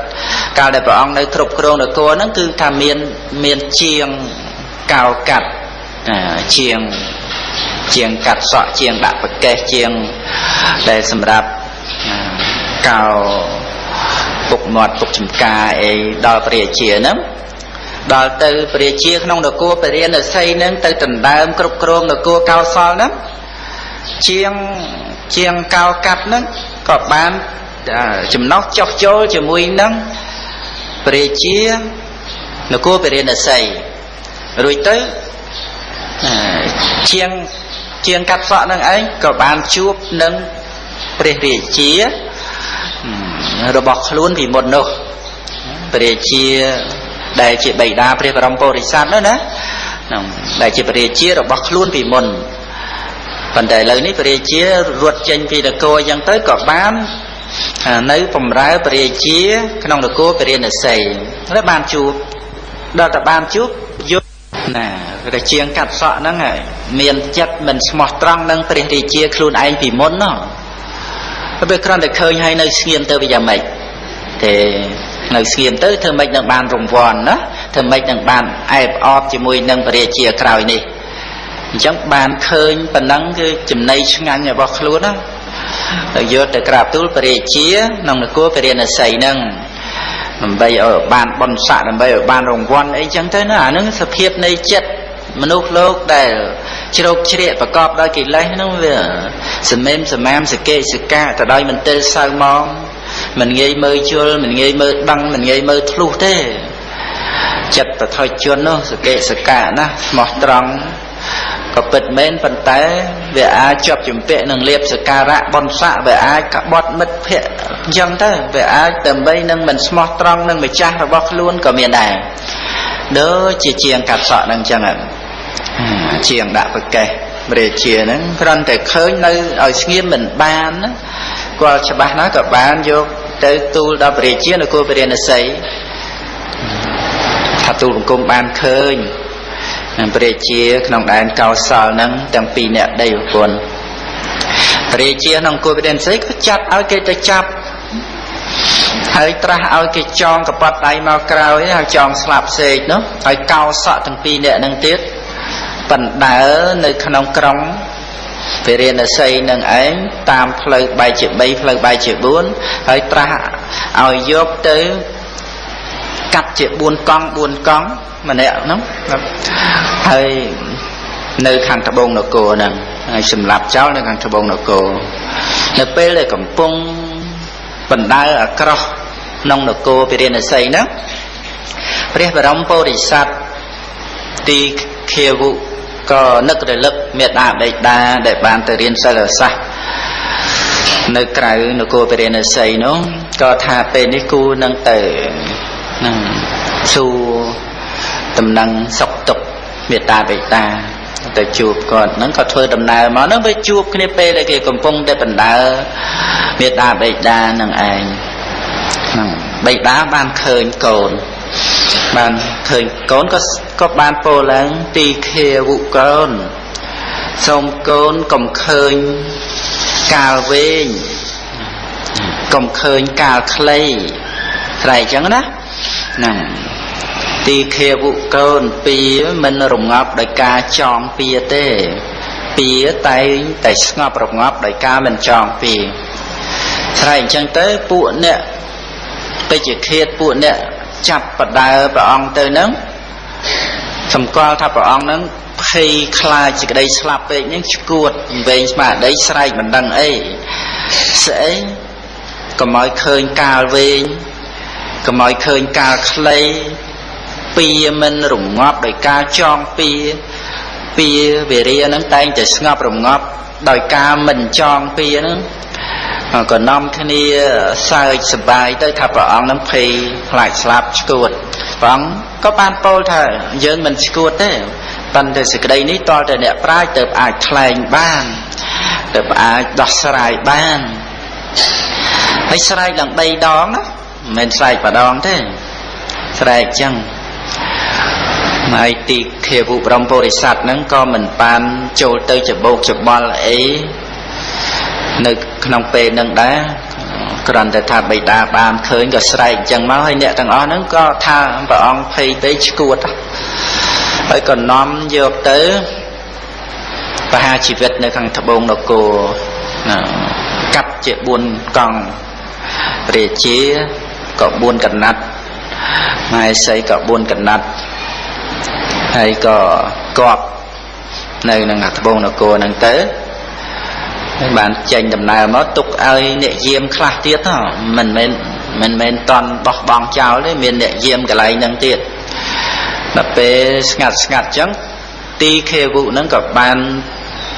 កាលដែលព្រះអង្គនៅគ្រប់គ្រងនគរហ្នឹងគឺថាមានមានជាង កោកាត់ជាងជាងកាត់សក់ជាងដាក់ប្រកេះជាងដែលសម្រាប់កោពុកមាត់ពុកចំការអីដល់ព្រះជាហ្នឹងដល់ទៅព្រះជាក្នុងនគរពរិញ្ញាស័យហ្នឹងទៅដណ្ដើមគ្រប់គ្រងនគរកោសលហ្នឹងជាងជាងកោកាត់ហ្នឹងក៏បានចំណោះចោះចូលជាមួយនឹងព្រះជានគរពរិញ្ញាស័យ រួចទៅជាងជាងកាត់សក់នឹងឯងក៏បានជួបនឹងព្រះរាជារបស់ខ្លួនពីមុននោះព្រះរាជាដែលជាបិតាព្រះបរមពុរិស័ទនោះណាហ្នឹងដែលជាព្រះរាជារបស់ខ្លួនពីមុនប៉ុន្តែឥឡូវនេះព្រះរាជារត់ចេញពីនគរអញ្ចឹងទៅក៏បាននៅបំរើព្រះរាជា ក្នុងនគរពរិណស័យហើយបានជួបដល់តែបានជួប យកណារាជាងកាត់សក់ហ្នឹងហើយមានចិត្តមិនស្មោះត្រង់នឹងព្រះរាជាខ្លួនឯងពីមុនណោះពេលគ្រាន់តែឃើញហើយនៅស្ងៀមទៅវាយ៉ាងម៉េចទេនៅស្ងៀមទៅធ្វើម៉េចនឹងបានរង្វាន់ណាធ្វើម៉េចនឹងបានអែបអបជាមួយនឹងព្រះរាជាក្រោយនេះអញ្ចឹងបានឃើញប៉ុណ្ណឹងគឺចំណៃឆ្ងាញ់របស់ខ្លួនណាទៅយកទៅក្រាបទូលព្រះរាជាក្នុងនគរព្រះរាណសីហ្នឹង ដើម្បីឲ្យបានបនស័កដើម្បីឲ្យបានរង្វាន់អីចឹងទៅណាអានឹងសភាពនៃចិត្តមនុស្សលោកដែលជ្រោកជ្រាកប្រកបដោយកិលេសហ្នឹងវាសមេមសមាមសកេសកាទៅដោយមន្ទិលសៅមកមិនងាយមើលជល់មិនងាយមើលដឹងមិនងាយមើលធ្លុះទេចិត្តបថុជននោះសកេសកាណាស្មោះត្រង់ ក៏ពិតមែនប៉ុន្តែវាអាចជាប់ជំពាក់នឹងលៀបសការៈបនស័កវាអាចក្បត់មិត្តភ័ក្តិអញ្ចឹងទៅវាអាចដើម្បីនឹងមិនស្មោះត្រង់នឹងម្ចាស់របស់ខ្លួនក៏មានដែរដូចជាជាងកាត់សក់នឹងអញ្ចឹងជាងដាក់ប្រកេះរាជាហ្នឹងគ្រាន់តែឃើញនៅឲ្យស្ងៀមមិនបានណាគាត់ច្បាស់ណាស់ក៏បានយកទៅទូលដល់ព្រះរាជានគរពរិណស័យថាទូលបង្គំបានឃើញ ព្រះជាក្នុងដែនកោសលហ្នឹងទាំងពីរអ្នកដីប្រពន្ធព្រះជាក្នុងគួរវិដិនសីក៏ចាត់ឲ្យគេទៅចាប់ហើយត្រាស់ឲ្យគេចងកប៉ាត់ដៃមកក្រោយហើយចងស្លាប់សេកនោះហើយកោសក់ទាំងពីរអ្នកហ្នឹងទៀតបណ្ដើនៅក្នុងក្រុងវិរិណសីនឹងឯងតាមផ្លូវបែកជា3ផ្លូវបែកជា4ហើយត្រាស់ឲ្យយកទៅ កាត់ជា4កង់4កង់ម្នាក់ហ្នឹងហើយនៅខាងត្បូងនគរហ្នឹងហើយសម្លាប់ចោលនៅខាងត្បូងនគរនៅពេលដែលកំពុងបណ្ដើអាក្រោះក្នុងនគរពិរិណសីហ្នឹងព្រះបរមពុរិស័ទទីខាវុក៏នឹករលឹកមេដាបេដាដែលបានទៅរៀនសិលសាស្ត្រនៅក្រៅនគរពរិណសីនោះក៏ថាពេលនេះគូនឹងទៅ នឹងសួរតំណែងសុខទុក្ខមេត្តាបេតាទៅជួបគាត់ហ្នឹងក៏ធ្វើដំណើរមកហ្នឹងវាជួបគ្នាពេលដែលគេកំពុងតែបណ្ដើមេត្តាបេតានឹងឯងហ្នឹងបេតាបានឃើញកូនបានឃើញកូនក៏ក៏បានពោលឡើងទីខាវុកូនសូមកូនកុំឃើញកាលវែងកុំឃើញកាលខ្លីត្រែកចឹងណា ហ្នឹងទីខាវុកូនពីមិនរងាប់ដោយការចងពៀទេពៀតែងតែស្ងប់រងាប់ដោយការមិនចងពៀស្រែកអញ្ចឹងទៅពួកអ្នកពេជ្ជឃាតពួកអ្នកចាប់បដើព្រះអង្គទៅនឹងសម្គាល់ថាព្រះអង្គនឹងភ័យខ្លាចសេចក្តីស្លាប់ពេកហ្នឹងឈួតវែងស្មារតីស្រែកមិនដឹងអីស្អីកុំឲ្យឃើញកាលវែង កុំឲ្យឃើញកាលខ្លីពៀមិនរងាប់ដោយការចងពៀពៀវិរិយហ្នឹងតែងតែស្ងប់រងាប់ដោយការមិនចងពៀហ្នឹងក៏នាំគ្នាសើចសប្បាយទៅថាព្រះអង្គនឹងភ័យខ្លាចស្លាប់ឈួតព្រះអង្គក៏បានពោលថាយើងមិនឈួតទេប៉ុន្តែសេចក្តីនេះតលតែអ្នកប្រាជ្ញទៅអាចថ្លែងបានទៅអាចដោះស្រាយបានហើយស្រែកដល់3ដងណា មិនមែនស្រែកម្ដងទេស្រែកចឹងហើយទីខាវុព្រមពុរិស័ទហ្នឹងក៏មិនបានចូលទៅច្បោកច្បល់អីនៅក្នុងពេលហ្នឹងដែរគ្រាន់តែថាបិតាបានឃើញក៏ស្រែកអញ្ចឹងមកហើយអ្នកទាំងអស់ហ្នឹងក៏ថាព្រះអង្គភ័យពេកឈួតហើយក៏នាំយកទៅបហាជីវិតនៅខាងត្បូងនគរកាត់ជា4កង់រាជា ក៏4កណាត់ម៉ែសីក៏4កណាត់ហើយក៏កប់នៅនឹងត្បូងនគរហ្នឹងទៅហើយបានចេញដំណើរមកទុកឲ្យអ្នកយាមខ្លះទៀតមិនមែនមិនមែនតន់បោះបង់ចោលទេមានអ្នកយាមកន្លែងហ្នឹងទៀតដល់ពេលស្ងាត់ស្ងាត់ចឹងទីខេវុហ្នឹងក៏បាន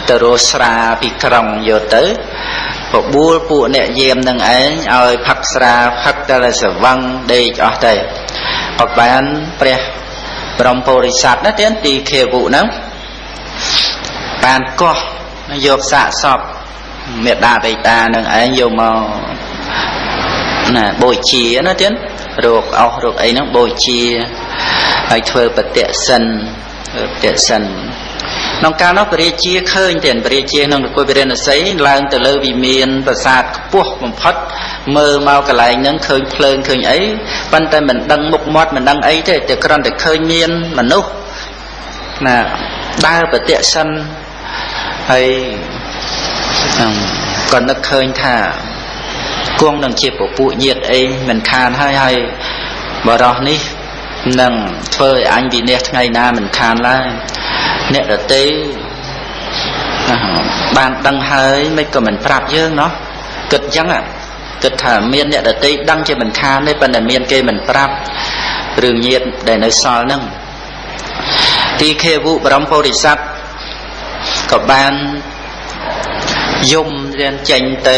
ទៅរស់ស្រាពីក្រុងយកទៅ បបួលពួកអ្នកយាមនឹងឯងឲ្យផឹកស្រាផឹកតែសវឹងដេកអស់ទៅក៏បានព្រះព្រមពុរិស័ទណាទៀតទីខេវុហ្នឹងបានកោះយកសាកសពមេដាបេតានឹងឯងយកមកណាបូជាណាទៀតរោគអស់រោគអីហ្នឹងបូជាហើយធ្វើបតិសិនបតិសិន ក្នុងកាលនោះពរាជាឃើញទៀតពរាជាក្នុងនគរវិរិណសីឡើងទៅលើវិមានប្រាសាទខ្ពស់បំផុតមើលមកកន្លែងហ្នឹងឃើញភ្លើងឃើញអីប៉ុន្តែមិនដឹងមុខមាត់មិនដឹងអីទេតែគ្រាន់តែឃើញមានមនុស្សណាដើរបតិសិនហើយក៏នឹកឃើញថាគង់នឹងជាពពួកញាតអីមិនខានហើយហើយបរោះនេះ នឹងធ្វើឲ្យអញវិនិច្ឆ័យថ្ងៃណាមិនខានឡើយអ្នកដតីបានដឹងហើយមិនក៏មិនប្រាប់យើងណោះគិតអញ្ចឹងគិតថាមានអ្នកដតីដឹងជាមិនខានទេប៉ុន្តែមានគេមិនប្រាប់រឿងញាតដែលនៅសល់ហ្នឹងទីខេវុបរមពោធិសត្វក៏បានយំរៀនចេញទៅ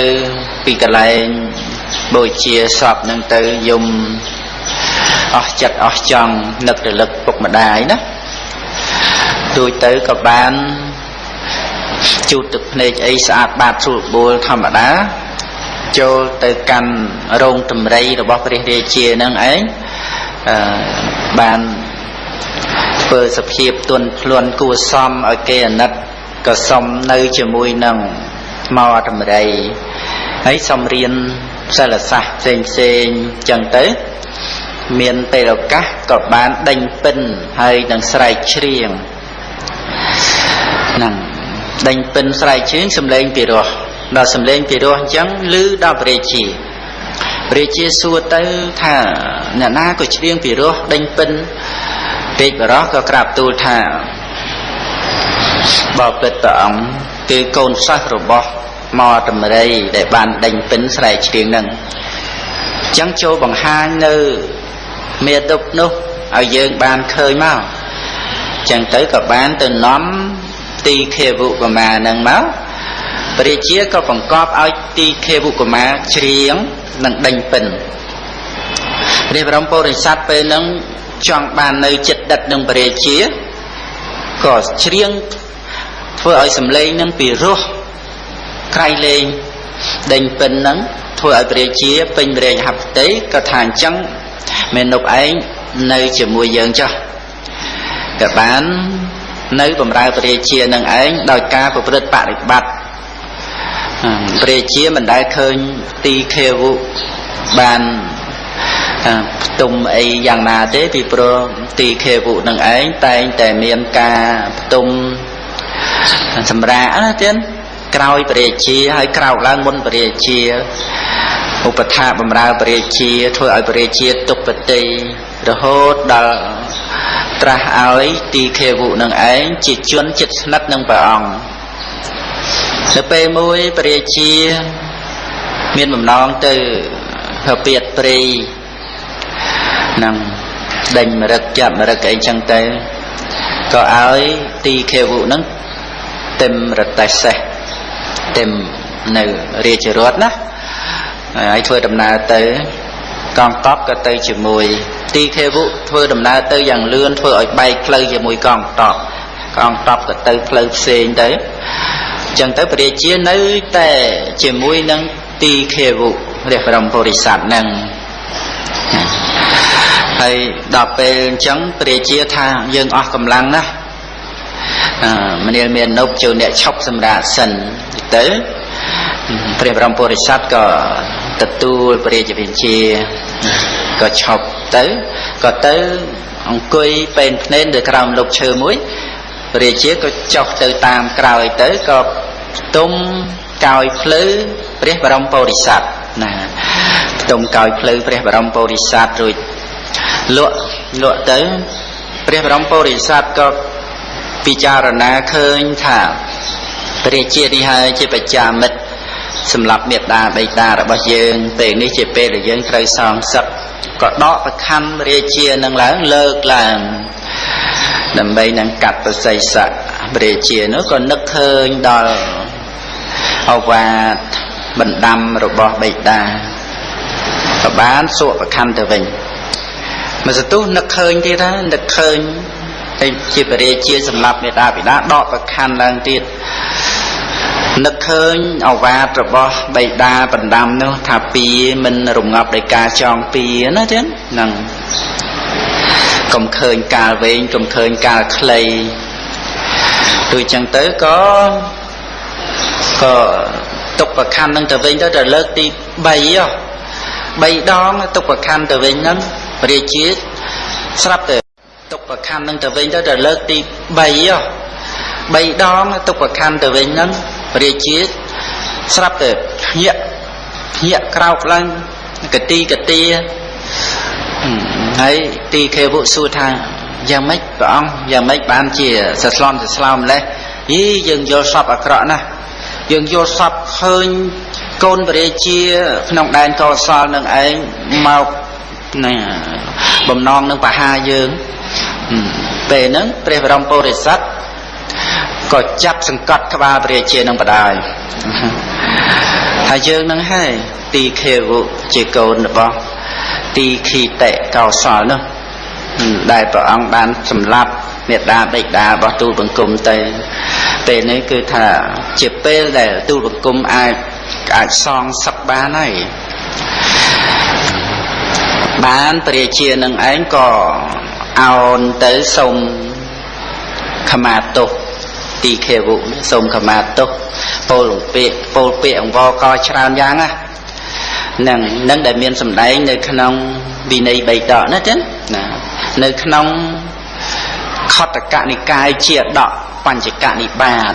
ពីកន្លែងបូជាសពនឹងទៅយំ អស់ចិត្តអស់ចង់នឹករលឹកពុកម្ដាយណារួចទៅក៏បានជូតទឹកភ្នែកអីស្អាតបាតស្រួលបួលធម្មតាចូលទៅកាន់រោងតម្រៃរបស់ព្រះរាជានឹងឯងអឺបានធ្វើសភាពទន់ភ្លន់គួសមឲ្យគេអាណិតក៏សុំនៅជាមួយនឹងថ្មតម្រៃហើយសុំរៀនសិលសាស្ត្រផ្សេងផ្សេងចឹងទៅ មានពេលឱកាសក៏បានដេញពិនហើយនឹងស្រែកច្រៀងហ្នឹងដេញពិនស្រែកច្រៀងសំឡេងពីរោះដល់សំឡេងពីរោះអញ្ចឹងឮដល់ព្រះរាជាព្រះរាជាសួរទៅថាអ្នកណាក៏ច្រៀងពីរោះដេញពិនពេកបរោះក៏ក្រាបទូលថាបបិទ្ធព្រះអង្គគឺកូនសិស្សរបស់មកតម្រៃដែលបានដេញពិនស្រែកច្រៀងនឹងអញ្ចឹងចូលបង្ហាញនៅ មេទុកនោះឲ្យយើងបានឃើញមកចឹងទៅក៏បានទៅនាំទីខេវុកមានឹងមកព្រះជាក៏បង្កប់ឲ្យទីខេវុកមាច្រៀងនិងដេញពិនព្រះបរមពុរិស័ទពេលហ្នឹងចង់បាននៅចិត្តដិតនឹងព្រះជាក៏ច្រៀងធ្វើឲ្យសំឡេងនឹងពីរោះក្រៃលែងដេញពិនហ្នឹងធ្វើឲ្យព្រះជាពេញរែងហត្ថតីក៏ថាអញ្ចឹង មេនុបឯងនៅជាមួយយើងចុះក៏បាននៅបំរើព្រះរាជានឹងឯងដោយការប្រព្រឹត្តបរិបត្តិព្រះរាជាមិនដែលឃើញទីខេវុបានផ្ទុំអីយ៉ាងណាទេពីព្រោះទីខេវុនឹងឯងតែងតែមានការផ្ទុំសម្រាប់ណាទៀតក្រោយព្រះរាជាហើយក្រោកឡើងមុនព្រះរាជា ឧបថាបំរើព្រះរាជាធ្វើឲ្យព្រះរាជាទុកបតីរហូតដល់ត្រាស់ឲ្យទីខេវុនឹងឯងជាជនចិត្តស្និទ្ធនឹងព្រះអង្គនៅពេលមួយព្រះរាជាមានបំណងទៅហពៀតព្រៃនឹង ដេញមរឹកចាប់មរឹកអីចឹងទៅក៏ឲ្យទីខេវុហ្នឹងต็มរតេសេះต็มនៅរាជរដ្ឋណា ហើយធ្វើដំណើរទៅកងតបក៏ទៅជាមួយទីខេវុធ្វើដំណើរទៅយ៉ាងលឿនធ្វើឲ្យបែកផ្លូវជាមួយកងតបកងតបក៏ទៅផ្លូវផ្សេងទៅចឹងទៅព្រះរាជានៅតែជាមួយនឹងទីខេវុព្រះបរមពុរិស័ទនឹងហើយដល់ពេលអញ្ចឹងព្រះរាជាថាយើងអស់កម្លាំងណាស់មនាលមាននុបចូលអ្នកឈប់សម្រាប់សិនទៅព្រះបរមពុរិស័ទក៏ ទទួលព្រះរាជវិជាក៏ឈប់ទៅក៏ទៅអង្គុយពេនភ្នែននៅក្រោមលុបឈើមួយព្រះរាជាក៏ចុះទៅតាមក្រោយទៅក៏ផ្ទុំកោយភ្លឺព្រះបរមពុរិស័ទណាផ្ទុំកោយភ្លឺព្រះបរមពុរិស័ទរួចលក់លក់ទៅព្រះបរមពុរិស័ទក៏ពិចារណាឃើញថាព្រះជានេះហើយជាបច្ចាមិត្ត សម្រាប់មេត្តាបិតារបស់យើងពេលនេះជាពេលដែលយើងត្រូវសងសឹកក៏ដកប្រខណ្ឌរាជានឹងឡើងលើកឡើងដើម្បីនឹងកាត់ប្រស័យស័កព្រះជានោះក៏នឹកឃើញដល់អវាទបណ្ដាំរបស់បិតាក៏បានសួរប្រខណ្ឌទៅវិញមកសទុះនឹកឃើញទៀតណានឹកឃើញតែជាបរិជាសម្រាប់មេដាបិតាដកប្រខណ្ឌឡើងទៀត នឹកឃើញអវាទរបស់បៃតាបណ្ដាំនោះថាពីមិនរងាប់ដោយការចងពីណាទៀតហ្នឹងកុំឃើញកាលវែងកុំឃើញកាលខ្លីដូចចឹងទៅក៏ក៏ទុកប្រខណ្ឌនឹងទៅវិញទៅទៅលើកទី3ហ៎3ដងទុកប្រខណ្ឌទៅវិញហ្នឹងព្រះរាជាស្រាប់ទៅទុកប្រខណ្ឌនឹងទៅវិញទៅទៅលើកទី3ហ៎3ដងទុកប្រខណ្ឌទៅវិញហ្នឹងព្រះជាស្រាប់តែភ្ញាក់ភ្ញាក់ក្រោកឡើងកទីកទាហើយទីខេវុសួរថាយ៉ាងម៉េចព្រះអង្គយ៉ាងម៉េចបានជាសស្លន់សស្លោម្លេះយីយើងយល់សពអាក្រក់ណាស់យើងយល់សពឃើញកូនព្រះរាជាក្នុងដែនកោសលនឹងឯងមកណាបំណងនឹងបហាយើងពេលហ្នឹងព្រះបរមពុរិស័ទ ក៏ចាប់សង្កត់ក្បាលព្រះជានឹងបដាយហើយយើងនឹងហើយទីខេវុជាកូនរបស់ទីខីតេកោសលនោះដែលព្រះអង្គបានសម្លាប់មេដាបិតារបស់ទូលបង្គំទៅពេលនេះគឺថាជាពេលដែលទូលបង្គំអាចអាចសងសឹកបានហើយបានព្រះជានឹងឯងក៏អោនទៅសុំខមាទោស ទីខេវុសូមខមាទោសពលពាកពលពាកអង្វរកច្រើនយ៉ាងណានឹងនឹងដែលមានសម្ដែងនៅក្នុងវិន័យបៃដកណាចឹងណានៅក្នុងខតកនិកាយជាដកបញ្ចកនិបាត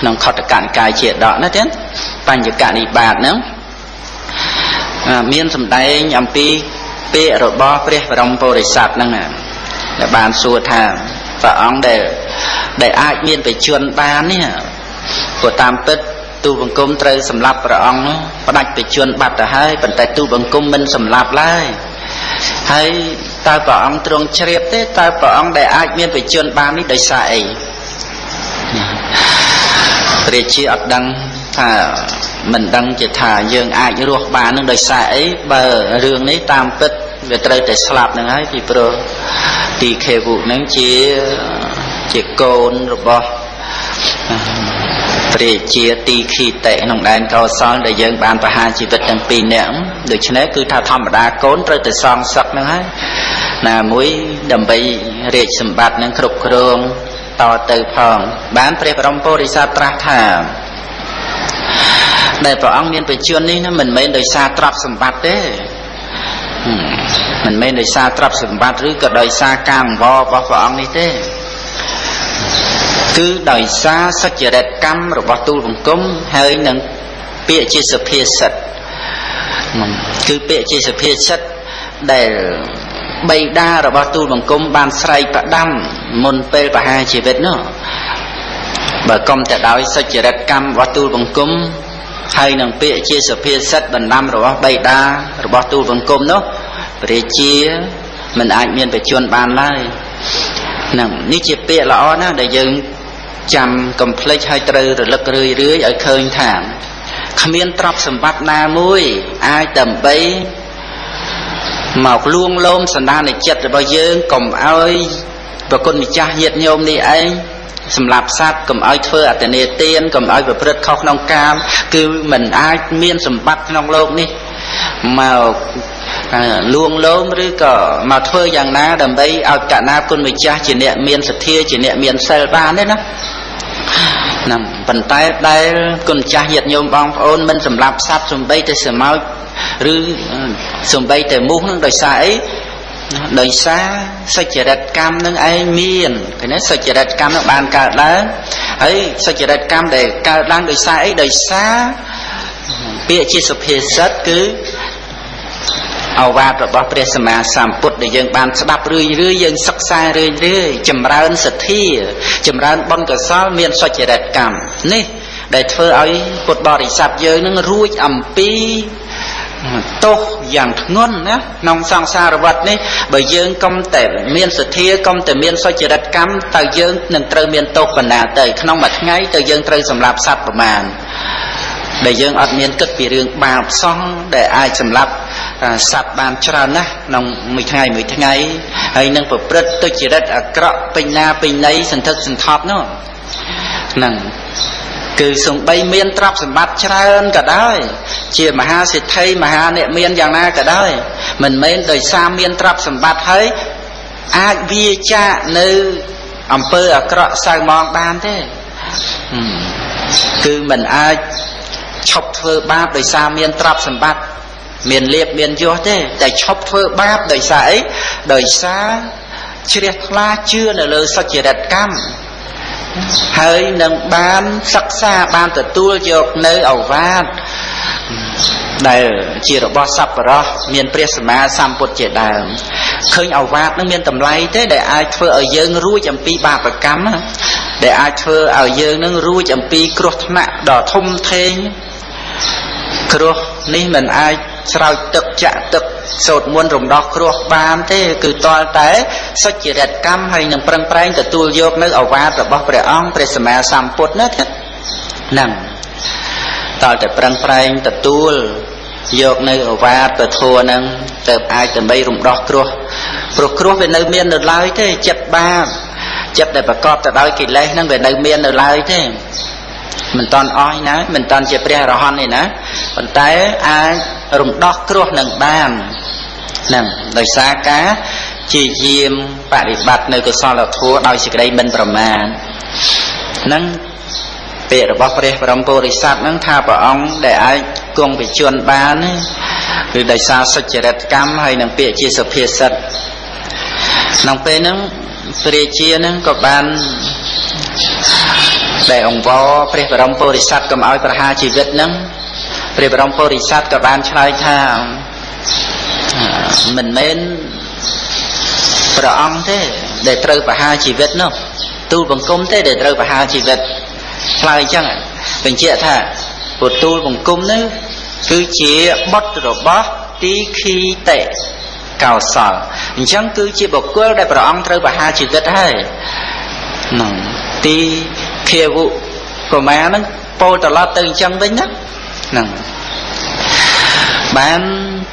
ក្នុងខតកនិកាយជាដកណាចឹងបញ្ចកនិបាតហ្នឹងមានសម្ដែងអំពីពាក្យរបស់ព្រះបរមពុរិស័ទហ្នឹងដែលបានសួរថា ព្រះអង្គដែលដែលអាចមានបជនបាននេះព្រោះតាមពិតទូបង្គំត្រូវសម្លាប់ព្រះអង្គនោះផ្ដាច់បជនបាត់ទៅហើយប៉ុន្តែទូបង្គំមិនសម្លាប់ឡើយហើយតើព្រះអង្គទ្រង់ជ្រាបទេតើព្រះអង្គដែលអាចមានបជនបាននេះដោយសារអីព្រះជាអត់ដឹងថាមិនដឹងជាថាយើងអាចរស់បាននឹងដោយសារអីបើរឿងនេះតាមពិត វាត្រូវតែស្លាប់នឹងហើយពីព្រោះទីខេវុនឹងជាជាកូនរបស់ព្រះជាទីខីតេក្នុងដែនកោសលដែលយើងបានប្រហារជីវិតទាំងពីរនាក់ដូច្នេះគឺថាធម្មតាកូនត្រូវតែសងសឹកហ្នឹងហើយណាមួយដើម្បីរាជសម្បត្តិនឹងគ្រប់គ្រងតទៅផងបានព្រះបរមពុរិស័ទត្រាស់ថាដែលព្រះអង្គមានបជននេះណាមិនមែនដោយសារទ្រព្យសម្បត្តិទេ មិនមែនដោយសារទ្រព្យសម្បត្តិឬក៏ដោយសារការអង្វររបស់ព្រះអង្គនេះទេគឺដោយសារសច្ចរិតកម្មរបស់ទូលបង្គំហើយនឹងពាក្យជាសុភាសិតគឺពាក្យជាសុភាសិតដែលបៃតារបស់ទូលបង្គំបានស្រែកប្រដាំមុនពេលបហាជីវិតនោះបើកុំតែដោយសច្ចរិតកម្មរបស់ទូលបង្គំ ហើយនឹងពាក្យជាសុភាសិតបណ្ដាំរបស់បៃតារបស់ទូលបង្គំនោះព្រះជាមិនអាចមានបច្ចុប្បន្នបានឡើយហ្នឹងនេះជាពាក្យល្អណាស់ដែលយើងចាំកំភ្លេចឲ្យត្រូវរលឹករឿយរឿយឲ្យឃើញថាគ្មានទ្រព្យសម្បត្តិណាមួយអាចដើម្បីមកលួងលោមសន្តានចិត្តរបស់យើងកុំឲ្យប្រគុណម្ចាស់ញាតិញោមនេះឯង សម្រាប់សត្វកុំឲ្យធ្វើអតនេទានកុំឲ្យប្រព្រឹត្តខុសក្នុងកាមគឺមិនអាចមានសម្បត្តិក្នុងโลกនេះមកលួងលោមឬក៏មកធ្វើយ៉ាងណាដើម្បីឲ្យកណាគុណម្ចាស់ជាអ្នកមានសទ្ធាជាអ្នកមានសិលបានទេណាណាប៉ុន្តែដែលគុណម្ចាស់ញាតិញោមបងប្អូនមិនសម្លាប់សត្វសំបីតែសមោចឬសំបីតែមូសនឹងដោយសារអី ដោយសារសុចរិតកម្មនឹងឯងមានឃើញទេសុចរិតកម្មនឹងបានកើតឡើងហើយសុចរិតកម្មដែលកើតឡើងដោយសារអីដោយសារពាក្យជាសុភាសិតគឺអវាទរបស់ព្រះសម្មាសម្ពុទ្ធដែលយើងបានស្ដាប់រឿយរឿយយើងសិក្សារឿយរឿយចម្រើនសទ្ធាចម្រើនបុណ្យកុសលមានសុចរិតកម្មនេះដែលធ្វើឲ្យពុទ្ធបរិស័ទយើងនឹងរួចអំពី ទោសយ៉ាងធ្ងន់ណាក្នុងសង្សារវដ្តនេះបើយើងកុំតែមានសទ្ធាកុំតែមានសុចរិតកម្មតើយើងនឹងត្រូវមានទោសបណ្ណាទៅក្នុងមួយថ្ងៃតើយើងត្រូវសម្លាប់សត្វប្រមាណដែលយើងអត់មានគិតពីរឿងបាបសោះដែលអាចសម្លាប់សត្វបានច្រើនណាស់ក្នុងមួយថ្ងៃមួយថ្ងៃហើយនឹងប្រព្រឹត្តទុច្ចរិតអាក្រក់ពេញណាពេញណីសន្ធឹកសន្ធាប់នោះហ្នឹង គឺសំបីមានទ្រព្យសម្បត្តិច្រើនក៏ដោយជាមហាសិទ្ធិមហាអ្នកមានយ៉ាងណាក៏ដោយមិនមែនដោយសារមានទ្រព្យសម្បត្តិហើយអាចវាចាកនៅអំពើអាក្រក់សៅមងបានទេគឺមិនអាចឈប់ធ្វើបាបដោយសារមានទ្រព្យសម្បត្តិមានលៀបមានយសទេតែឈប់ធ្វើបាបដោយសារអីដោយសារជ្រះថ្លាជឿនៅលើសច្ចរិតកម្ម ហើយនឹងបានសិក្សាបានទទួលយកនៅអវាទដែលជារបស់សัพពរោះមានព្រះសម្មាសម្ពុទ្ធជាដើមឃើញអវាទនឹងមានតម្លៃទេដែលអាចធ្វើឲ្យយើងរួចអំពីបាបកម្មដែលអាចធ្វើឲ្យយើងនឹងរួចអំពីគ្រោះថ្នាក់ដ៏ធំធេងគ្រោះនេះមិនអាច ស្រោចទឹកចាក់ទឹកសូត្រមន្តរំដោះគ្រោះបានទេគឺតលតែសុចរិតកម្មហើយនឹងប្រឹងប្រែងទទួលយកនៅអវាទរបស់ព្រះអង្គព្រះសម្មាសម្ពុទ្ធណាហ្នឹងតលតែប្រឹងប្រែងទទួលយកនៅអវាទពធัวហ្នឹងទៅអាចដើម្បីរំដោះគ្រោះព្រោះគ្រោះវានៅមាននៅឡើយទេចិត្តបាបចិត្តដែលប្រកបទៅដោយកិលេសហ្នឹងវានៅមាននៅឡើយទេ មិនតន់អស់ណាមិនតន់ជាព្រះអរហន្តទេណាប៉ុន្តែអាចរំដោះគ្រោះនឹងបានហ្នឹងដោយសារការជាយាមបប្រតិបត្តិនៅកុសលធម៌ដោយសេចក្តីមិនប្រមាទហ្នឹងពាក្យរបស់ព្រះបរមពុរិស័ទហ្នឹងថាព្រះអង្គដែលអាចគង់វិជន បានគឺដោយសារសុចរិតកម្មហើយនឹងពាក្យជាសុភាសិតក្នុងពេលហ្នឹងព្រះជាហ្នឹងក៏បាន ដែលអង្វរព្រះបរមពុរិស័ទកុំឲ្យប្រហារជីវិតហ្នឹងព្រះបរមពុរិស័ទក៏បានឆ្លើយថាមិនមែនព្រះអង្គទេ ដែលត្រូវប្រហារជីវិតនោះទូលបង្គំទេដែលត្រូវប្រហារជីវិតឆ្លើយអញ្ចឹងបញ្ជាក់ថាពុទូលបង្គំនេះគឺជាបុត្ររបស់ទីខីតេកោសលអញ្ចឹងគឺជាបុគ្គលដែលព្រះអង្គត្រូវប្រហារជីវិតហើយហ្នឹងទី ភាវុកុមារហ្នឹងពោលត្រឡប់ទៅអញ្ចឹងវិញណាហ្នឹងបាន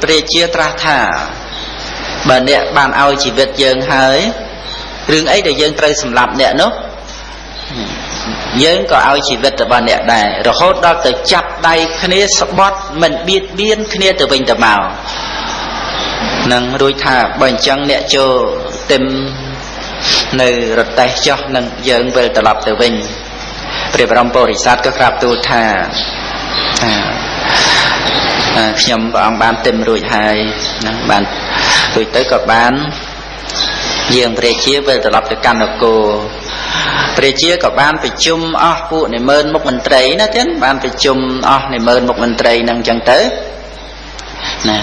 ព្រះជាត្រាស់ថាបើអ្នកបានឲ្យជីវិតយើងហើយរឿងអីដែលយើងត្រូវសម្លាប់អ្នកនោះយើងក៏ឲ្យជីវិតរបស់អ្នកដែររហូតដល់ទៅចាប់ដៃគ្នាស្បត់មិនបៀតបៀនគ្នាទៅវិញទៅមកនឹងរួចថាបើអញ្ចឹងអ្នកចូលទឹមនៅរតេះចោះនឹងយើងវិលត្រឡប់ទៅវិញ ព្រះបរមពុរិស័ទក៏ក្រាបទូលថាខ្ញុំព្រះអង្គបានទឹមរួចហើយណាបានរួចទៅក៏បានយើងព្រះជាវិលត្រឡប់ទៅកាន់នគរព្រះជាក៏បានប្រជុំអស់ពួកនិមឺនមុខមន្ត្រីណាទៀតបានប្រជុំអស់និមឺនមុខមន្ត្រីនឹងចឹងទៅណា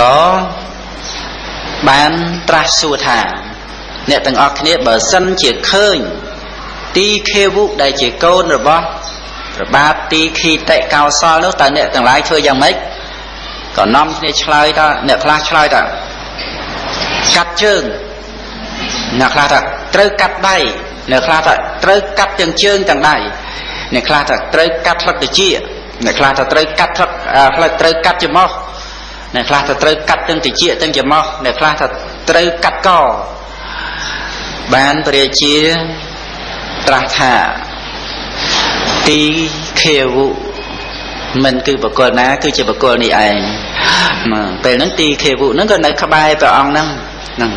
ក៏បានត្រាស់សួរថា អ្នកទាំងអស់គ្នាបើសិនជាឃើញ ទីខេវុដែលជាកូនរបស់ប្របាទទីខីតិកោសលនោះតើអ្នកទាំងឡាយធ្វើយ៉ាងម៉េចក៏នាំគ្នាឆ្លើយថាអ្នកខ្លះឆ្លើយថាកាត់ជើងអ្នកខ្លះថាត្រូវកាត់ដៃអ្នកខ្លះថាត្រូវកាត់ទាំងជើងទាំងដៃអ្នកខ្លះថាត្រូវកាត់ផ្លឹកតិចអ្នកខ្លះថាត្រូវកាត់ផ្លឹកផ្លឹកត្រូវកាត់ច្រមុះអ្នកខ្លះថាត្រូវកាត់ទាំងតិចទាំងច្រមុះអ្នកខ្លះថាត្រូវកាត់កបានព្រះជា ត្រាស់ថាទីខេវុមិនគឺបកលណា គឺជាបកលនេះឯងពេលហ្នឹងទីខេវុហ្នឹងក៏នៅក្បែរព្រះអង្គហ្នឹងហ្នឹង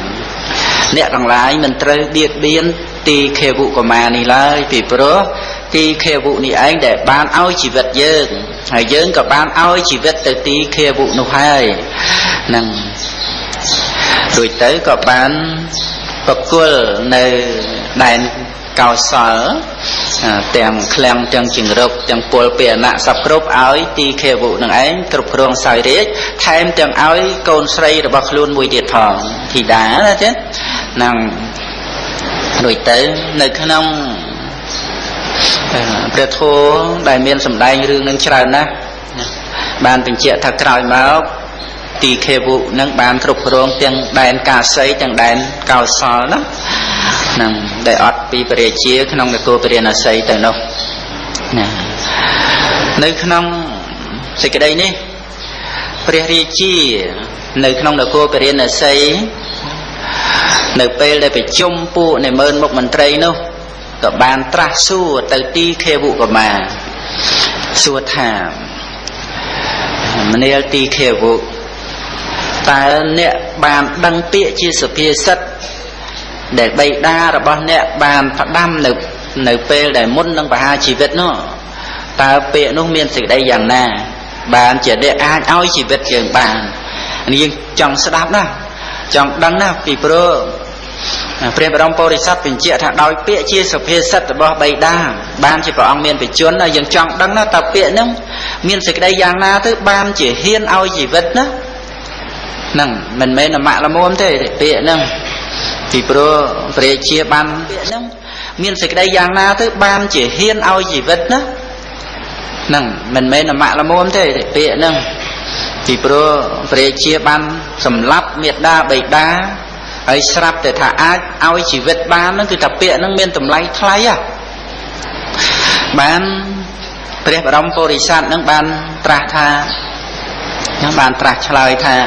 អ្នកទាំងឡាយមិនត្រូវបៀតបៀនទីខេវុកមានេះឡើយពីព្រោះទីខេវុនេះឯងដែលបានឲ្យជីវិតយើងហើយយើងក៏បានឲ្យជីវិតទៅទីខេវុនោះហើយនឹងរួចទៅក៏បានប្រគល់នៅដែន កោសលទាំងឃ្លាំងទាំងជង្រុកទាំងពលពាណៈសពគ្រប់ឲ្យទីខេវុនឹងឯងគ្រប់គ្រងសោយរាជថែមទាំងឲ្យកូនស្រីរបស់ខ្លួនមួយទៀតផងធីតាណាទេនឹងរួចទៅនៅក្នុងព្រះធម៌ដែលមានសម្ដែងរឿងនឹងច្រើនណាស់បានបញ្ជាក់ថាក្រោយមក ទីខេវុនឹងបានគ្រប់គ្រងទាំងដែនកាសីទាំងដែនកោសលណានឹងដែលអត់ពីពរាជាក្នុងនគរពរាណសីទៅនោះណានៅក្នុងសេចក្តីនេះព្រះរាជានៅក្នុងនគរពរាណសីនៅពេលដែលប្រជុំពួកនៃមើលមុខមន្ត្រីនោះក៏បានត្រាស់សួរទៅទីខេវុកមាសួរថាមនាលទីខេវុ តើអ្នកបានដឹងពាក្យជាសុភាសិតដែលបៃតារបស់អ្នកបានផ្ដាំនៅនៅពេលដែលមុននឹងបហាជីវិតនោះតើពាក្យនោះមានសេចក្តីយ៉ាងណា បានជាអ្នកអាចឲ្យជីវិតយើងបានយើងចង់ស្ដាប់ណាចង់ដឹងណាពីព្រោះព្រះបរមពុរិស័ទបញ្ជាក់ថាដោយពាក្យជាសុភាសិតរបស់បៃតាបានជាព្រះអង្គមានបជនយើងចង់ដឹងណាតើពាក្យហ្នឹងមានសេចក្តីយ៉ាងណាទៅបានជាហ៊ានឲ្យជីវិតណា ហ្នឹងមិនមែនអមៈល្មមទេពាក្យហ្នឹងពីព្រោះព្រះជាបានពាក្យហ្នឹងមានសេចក្តីយ៉ាងណាទៅបានជាហ៊ានឲ្យជីវិតណាហ្នឹងមិនមែនអមៈល្មមទេពាក្យហ្នឹងពីព្រោះព្រះជាបានសម្លាប់មេដាបៃតាហើយស្រាប់តែថាអាចឲ្យជីវិតបានហ្នឹងគឺថាពាក្យហ្នឹងមានតម្លៃថ្លៃហ៎បានព្រះបរមពុរិស័ទហ្នឹងបានត្រាស់ថា ខ្ញុំបានត្រាស់ឆ្លើយថា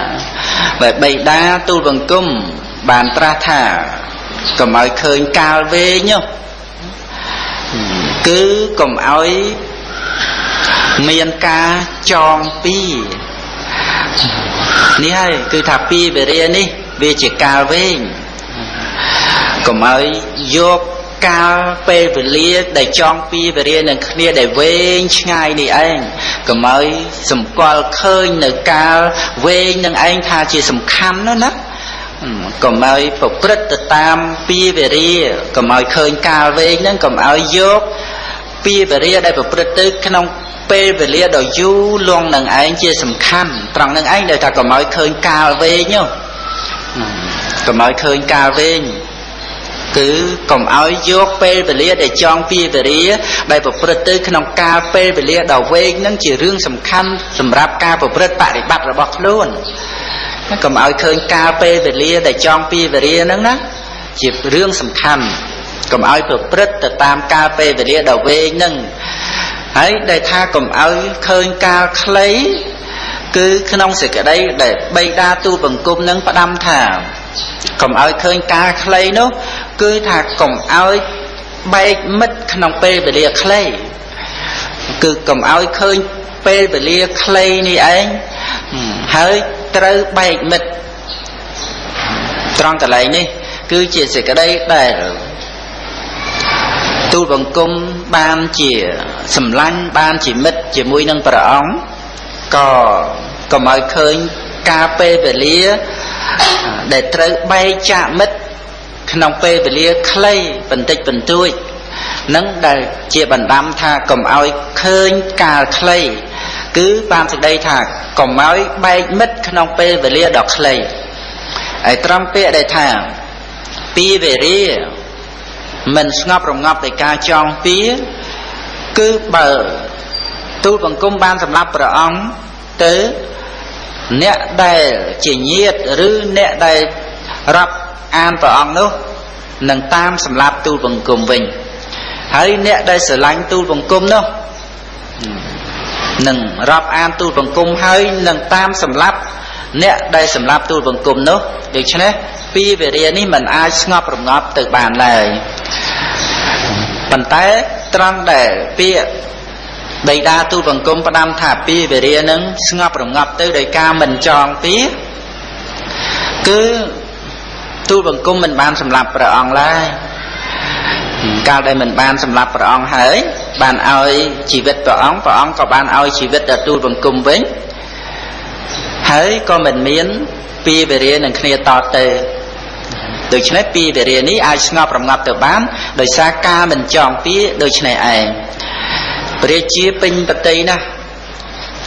បើបៃតាទូលបង្គំបានត្រាស់ថាកុំឲ្យឃើញកាលវែងគឺកុំឲ្យមានការចងពីនេះហើយគឺថាពីវេរានេះ វាជាកាលវែងកុំឲ្យយក កាលពេលវេលាដែលចង់ពីវេរានឹងគ្នាដែលវែងឆ្ងាយនេះឯងកុំឲ្យសម្គាល់ឃើញនៅកាលវែងនឹងឯងថាជាសំខាន់ណាណាកុំឲ្យប្រព្រឹត្តទៅតាមពីវេរាកុំឲ្យឃើញកាលវែងហ្នឹងកុំឲ្យយកពីវេរាដែលប្រព្រឹត្តទៅក្នុងពេលវេលាដ៏យូរលងនឹងឯងជាសំខាន់ត្រង់នឹងឯងដែលថាកុំឲ្យឃើញកាលវែងកុំឲ្យឃើញកាលវែង គឺកុំឲ្យយកពេលវេលាដែលចង់ពីវេរាដែលប្រព្រឹត្តទៅក្នុងកាលពេលវេលាដ៏វែងនឹងជារឿងសំខាន់សម្រាប់ការប្រព្រឹត្តបរិបត្តិរបស់ខ្លួនកុំឲ្យឃើញកាលពេលវេលាដែលចង់ពីវេរាហ្នឹងណាជារឿងសំខាន់កុំឲ្យប្រព្រឹត្តទៅតាមកាលពេលវេលាដ៏វែងហ្នឹងហើយដែលថាកុំឲ្យឃើញកាលខ្លីគឺក្នុងសេចក្តីដែលបៃតាទូបង្គំនឹងផ្ដាំថាកុំឲ្យឃើញកាលខ្លីនោះ គឺថាកុំឲ្យបែកមិត្តក្នុងពេលវេលាខ្លីគឺកុំឲ្យឃើញពេលវេលាខ្លីនេះឯងហើយត្រូវបែកមិត្តត្រង់កន្លែងនេះ គឺជាសេចក្តីដែលទូលបង្គំបានជាសម្លាញ់បានជាមិត្តជាមួយនឹងព្រះអង្គក៏កុំឲ្យឃើញការពេលវេលា ដែលត្រូវបែកចាកមិត្ត ក្នុងពេលវេលាខ្លីបន្តិចបន្តួចនឹងដែលជាបណ្ដាំថាកុំឲ្យឃើញកាលខ្លីគឺបានសេចក្តីថាកុំឲ្យបែកមិត្តក្នុងពេលវេលាដ៏ខ្លីហើយត្រង់ពាក្យដែលថាពីវេរាមិនស្ងប់រងាប់ដោយការចង់ពៀគឺបើទូលបង្គំបានសម្រាប់ព្រះអង្គទៅអ្នកដែលជាញាតឬអ្នកដែលរាប់ អានព្រះអង្គនោះនឹងតាមសម្លាប់ទូលបង្គំវិញហើយអ្នកដែលស្រឡាញ់ទូលបង្គំនោះនឹងរាប់អានទូលបង្គំហើយនឹងតាមសម្លាប់អ្នកដែលសម្លាប់ទូលបង្គំនោះដូច្នេះពីវេរានេះมันអាចស្ងប់រងាប់ទៅបានឡើយប៉ុន្តែត្រង់ដែលពាក្យបិតាទូលបង្គំផ្ដាំថាពីវេរានឹងស្ងប់រងាប់ទៅដោយការមិនចងពីគឺ ទូលបង្គំមិនបានសម្លាប់ព្រះអង្គឡើយកាលដែលមិនបានសម្លាប់ព្រះអង្គហើយ បានឲ្យជីវិតព្រះអង្គព្រះអង្គក៏បានឲ្យជីវិតដល់ទូលបង្គំវិញហើយក៏មិនមានពីវេរានឹងគ្នាតទៅដូច្នេះពីវេរានេះអាចស្ងប់រងាប់ទៅបានដោយសារការមិនចងពីដូច្នេះឯងព្រះជាពេញបតីណាស់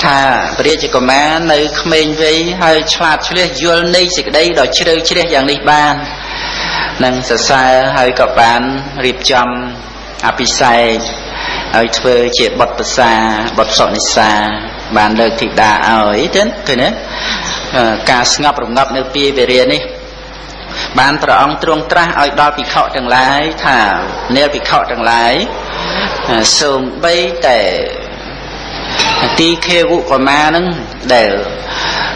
ថាព្រះជាកុមារនៅក្មេងវ័យហើយឆ្លាតឆ្លៀសយល់នៃសេចក្តីដ៏ជ្រៅជ្រះយ៉ាងនេះបាននឹងសរសើរហើយក៏បានរៀបចំអភិសេកហើយធ្វើជាបុត្រប្រសាបុត្រសុនិសាបានលើកធីតាឲ្យទៅឃើញទេការស្ងប់រងាប់នៅពីវិរិយនេះបានព្រះអង្គទ្រង់ត្រាស់ឲ្យដល់ភិក្ខុទាំងឡាយថានាលភិក្ខុទាំងឡាយសូមបីតែ ទីខេវុកមានឹងដែល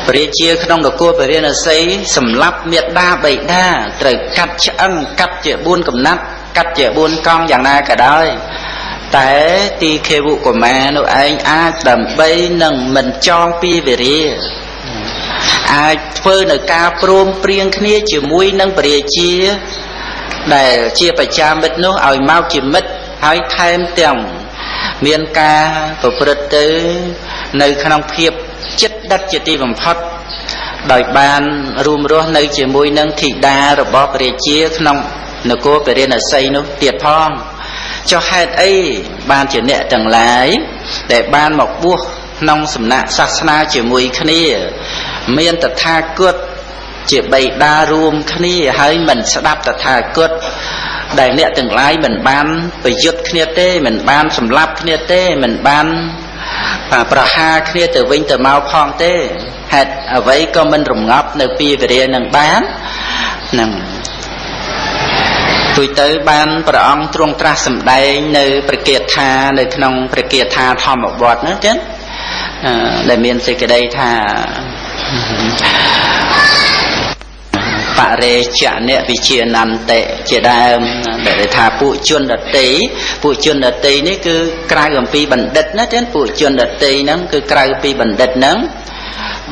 ព្រះជាក្នុងនគរពរិណសីសម្លាប់មេត្តាបិតាត្រូវកាត់ឆ្អឹងកាត់ជា4កំណាត់កាត់ជា4កង់យ៉ាងណាក៏ដោយតែទីខេវុកមានោះឯងអាចដើម្បីនឹងមិនចងពីវិរិយអាចធ្វើនៅការព្រមព្រៀងគ្នាជាមួយនឹងពរាជា ដែលជាប្រចាំមិត្តនោះឲ្យមកជាមិត្តហើយថែមទាំង មានការប្រព្រឹត្តទៅ នៅក្នុងភាពចិត្តដិតជាទីបំផុតដោយបានរួមរស់នៅជាមួយនឹងធីតារបស់ព្រះជាក្នុងនគរពរិណសីនោះទៀតផងចុះហេតុអីបានជាអ្នកទាំងឡាយដែលបានមកបួសក្នុងសំណាក់សាសនាជាមួយគ្នា មានតថាគតជាបៃតារួមគ្នាហើយមិនស្ដាប់តថាគត ដែលអ្នកទាំងឡាយមិនបានប្រយុទ្ធគ្នាទេមិនបានសម្លាប់គ្នាទេមិនបានប្រហារគ្នាទៅវិញទៅមកផងទេហេតុអ្វីក៏មិនរងាប់នៅពីវិរិយនឹងបាននឹងទួយទៅបានព្រះអង្គទ្រង់ត្រាស់សម្ដែងនៅព្រះគាថានៅក្នុងព្រះគាថាធម្មវត្តនោះចឹងដែលមានសេចក្តីថា បរិជ្ជនៈវិជានន្តិជាដើមដែលថាពួកជនដតីពួកជនដតីនេះគឺក្រៅអំពីបណ្ឌិតណាចឹងពួកជនដតីហ្នឹងគឺក្រៅពីបណ្ឌិតហ្នឹង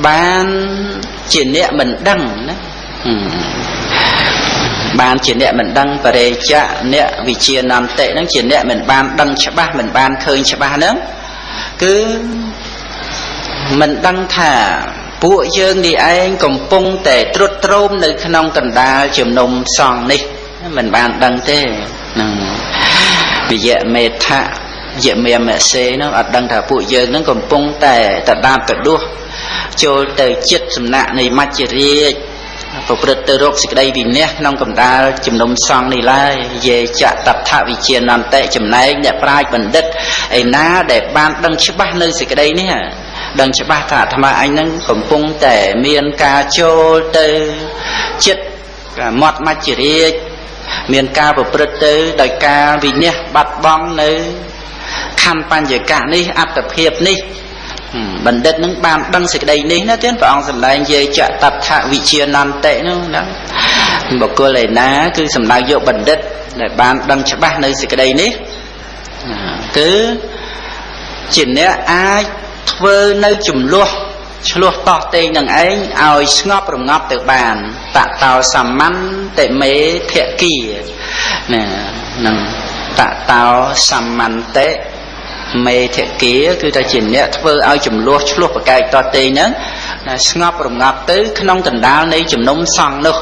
បានជាអ្នកមិនដឹងណាបានជាអ្នកមិនដឹងបរិជ្ជអ្នកវិជានន្តិហ្នឹងជាអ្នកមិនបានដឹងច្បាស់មិនបានឃើញច្បាស់ហ្នឹងគឺមិនដឹងថា ពួកយើងនេះឯងកំពុងតែត្រុតត្រោមនៅក្នុងកណ្ដាលជំនុំសង្ឃនេះមិនបានដឹងទេនឹងវិយមេថៈយមេមសេនោះអត់ដឹងថាពួកយើងនឹងកំពុងតែតដាបតដួសចូលទៅចិត្តសំណាក់នៃមច្ចរាជប្រព្រឹត្តទៅរកសេចក្តីវិន័យក្នុងកម្ដាលជំនុំសង្ឃនេះឡើយយេចតថវិជានន្តិចំណែកអ្នកប្រាជ្ញបណ្ឌិតឯណាដែលបានដឹងច្បាស់នៅសេចក្តីនេះ ដឹងច្បាស់ថាអាត្មាអញនឹងកំពុងតែមានការចូលទៅចិត្តមាត់មច្ចរាជមានការប្រព្រឹត្តទៅដោយការវិនិច្ឆ័យបាត់បង់នៅខណ្ឌបញ្ញកៈនេះអត្តភាពនេះបណ្ឌិតនឹងបានដឹងសេចក្តីនេះណាទៀតព្រះអង្គសម្ដែងយាយចតថវិជានន្តិនោះណាបុគ្គលឯណា គឺសម្ដៅយកបណ្ឌិត ដែលបានដឹងច្បាស់នៅសេចក្តីនេះគឺជាអ្នកអាច ធ្វើនៅចំនួនឆ្លោះតោះតេងនឹងឯងឲ្យស្ងប់រងាប់ទៅបានតតោសមន្តមេភគីណានឹងតតោសមន្តមេធគាគឺថាជាអ្នកធ្វើឲ្យចំនួនឆ្លោះប្រកែកតតេងហ្នឹងស្ងប់រងាប់ទៅ ក្នុងកណ្ដាលនៃជំនុំសង្ឃនោះ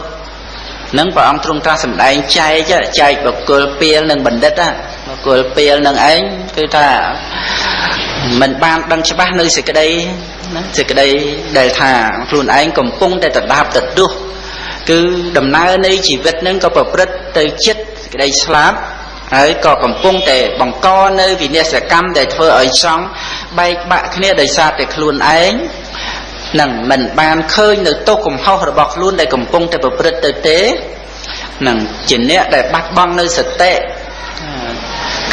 នឹងព្រះអង្គទ្រង់ត្រាស់សម្ដែងចែកចែកបុគ្គលពីលនិងបណ្ឌិតបុគ្គលពីលនឹងឯងគឺថា មិនបានដឹងច្បាស់នៅសេចក្តីណាសេចក្តីដែលថាខ្លួនឯងកំពុងតែដដាបដដុះគឺដំណើរនៃជីវិតនឹងក៏ប្រព្រឹត្តទៅចិត្តសេចក្តីស្លាប់ហើយក៏កំពុងតែបង្កនៅវិនិស្សកម្មដែលធ្វើឲ្យសង់បែកបាក់គ្នាដោយសារតែខ្លួនឯងនឹងមិនបានឃើញនៅទោសកំហុសរបស់ខ្លួនដែលកំពុងតែប្រព្រឹត្តទៅទេនឹងជាអ្នកដែលបាត់បង់នៅសតិ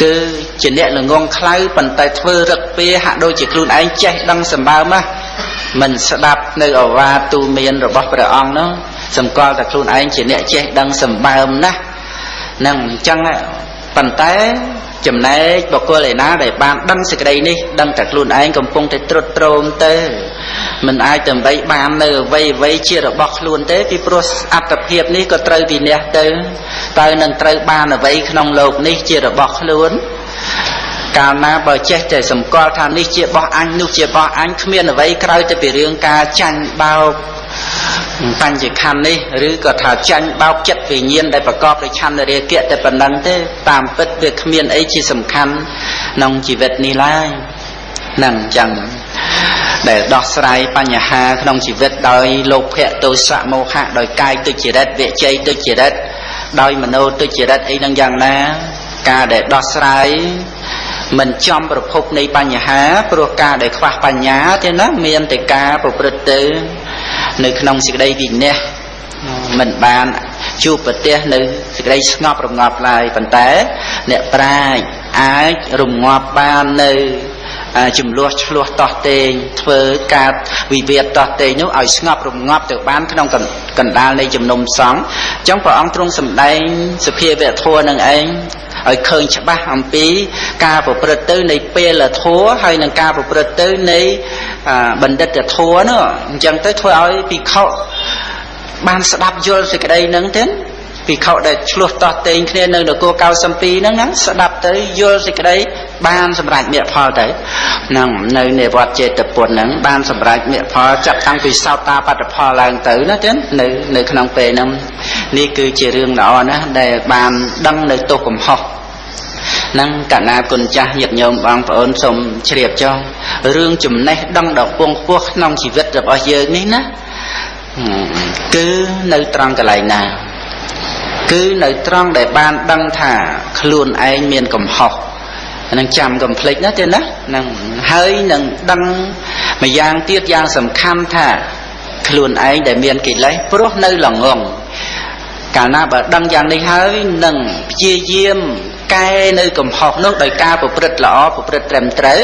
គឺជាអ្នកល្ងងខ្លៅប៉ុន្តែធ្វើរឹកពីហាក់ដូចជាខ្លួនឯងចេះដឹងសម្បើមណាមិនស្ដាប់នៅអវាទូមានរបស់ព្រះអង្គនោះសម្គាល់តែខ្លួនឯងជាអ្នកចេះដឹងសម្បើមណាស់នឹងអញ្ចឹង ប៉ុន្តែចំណែកបុគ្គលឯណាដែលបានដឹងសេចក្តីនេះដឹងតែខ្លួនឯងកំពុងតែត្រុតត្រោមទៅមិនអាចដើម្បីបាននៅអ្វីអ្វីជារបស់ខ្លួនទេពីព្រោះអត្តភាពនេះក៏ត្រូវវិន័យទៅតើនឹងត្រូវបានអ្វីក្នុងលោកនេះជារបស់ខ្លួនកាលណាបើចេះតែសម្គាល់ថានេះជារបស់អញនោះជារបស់អញគ្មានអ្វីក្រៅតែពីរឿងការចាញ់បោក បញ្ញខណ្ឌនេះឬក៏ថាចាញ់បោកចិត្តវិញ្ញាណដែលប្រកបដោយឆន្ទរាគៈតែប៉ុណ្ណឹងទេតាមពិតវាគ្មានអីជាសំខាន់ក្នុងជីវិតនេះឡើយនឹងអញ្ចឹងដែលដោះស្រាយបញ្ហាក្នុងជីវិតដោយលោភៈទោសៈមោហៈដោយកាយទុច្ចរិតវិជ័យទុច្ចរិតដោយមโนទុច្ចរិតអីនឹងយ៉ាងណាការដែលដោះស្រាយមិនចំប្រភពនៃបញ្ហាព្រោះការដែលខ្វះបញ្ញាទេណាមានតែការប្រព្រឹត្តទៅ នៅក្នុងសេចក្តីវិន័យមិនបានជួបប្រទេសនៅសេចក្តីស្ងប់រងាប់ឡើយប៉ុន្តែ អ្នកប្រាជ្ញអាចរងាប់បាននៅ ចំនួនឆ្លោះតោះតេងធ្វើការវិវាទតោះតេងនោះឲ្យស្ងប់រងាប់ទៅបានក្នុងកណ្ដាលនៃជំនុំសង្ឃអញ្ចឹងព្រះអង្គទ្រង់សម្ដែងសភាវៈធម៌នឹងឯងឲ្យឃើញច្បាស់អំពីការប្រព្រឹត្តទៅនៃពេលធัวហើយនឹងការប្រព្រឹត្តទៅនៃបណ្ឌិតធัวនោះអញ្ចឹងទៅធ្វើឲ្យភិក្ខុបានស្ដាប់យល់សេចក្តីនឹងទេ ភិក្ខុដែលឆ្លោះតោះតេងគ្នានៅនគរ92ហ្នឹងណាស្ដាប់ទៅយល់សេចក្តីបានសម្រេចមគ្គផលទៅហ្នឹងនៅនៃវត្តចេតពុនហ្នឹងបានសម្រេចមគ្គផលចាប់តាំងពីសោតាបត្តផលឡើងទៅណាចឹងនៅនៅក្នុងពេលហ្នឹងនេះគឺជារឿងល្អណាស់ដែលបានដឹងនៅទោសកំហុសនឹងកណាគុណចាស់ញាតិញោមបងប្អូនសូមជ្រាបចុះរឿងចំណេះដឹងដល់ពងពោះក្នុងជីវិតរបស់យើងនេះណាគឺនៅត្រង់កន្លែងណា គឺនៅត្រង់ដែលបានដឹងថាខ្លួនឯងមានកំហុសនឹងចាំកំភ្លេចណាទេណានឹងហើយនឹងដឹងម្យ៉ាងទៀតយ៉ាងសំខាន់ថា ខ្លួនឯងដែលមានកិលេសព្រោះនៅល្ងងកាលណាបើដឹងយ៉ាងនេះហើយនឹងព្យាយាមកែនៅកំហុសនោះដោយការប្រព្រឹត្តល្អប្រព្រឹត្តត្រឹមត្រូវ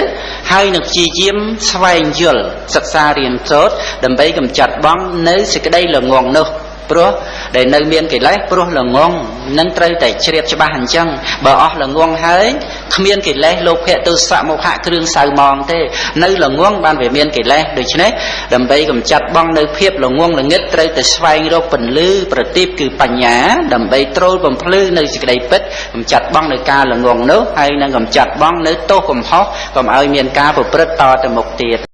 ហើយនឹងព្យាយាមស្វែងយល់សិក្សារៀនសូត្រដើម្បីកម្ចាត់បងនៅសេចក្តីល្ងងនោះ ព្រោះដែលនៅមានកិលេសព្រោះល្ងងនឹងត្រូវតែជ្រាបច្បាស់អញ្ចឹងបើអស់ល្ងងហើយគ្មានកិលេសលោភៈទោសៈមោហៈគ្រឿងសៅម៉ងទេនៅល្ងងបានវាមានកិលេសដូច្នេះដើម្បីកម្ចាត់បង់នៅភាពល្ងងល្ងឹតត្រូវតែស្វែងរកពន្លឺប្រទីបគឺបញ្ញាដើម្បីត្រួលបំភ្លឺនៅសេចក្តីពិតកម្ចាត់បង់នៅការល្ងងនោះហើយនឹងកម្ចាត់បង់នៅទោសកំហុសកុំឲ្យមានការប្រព្រឹត្តតទៅមុខទៀត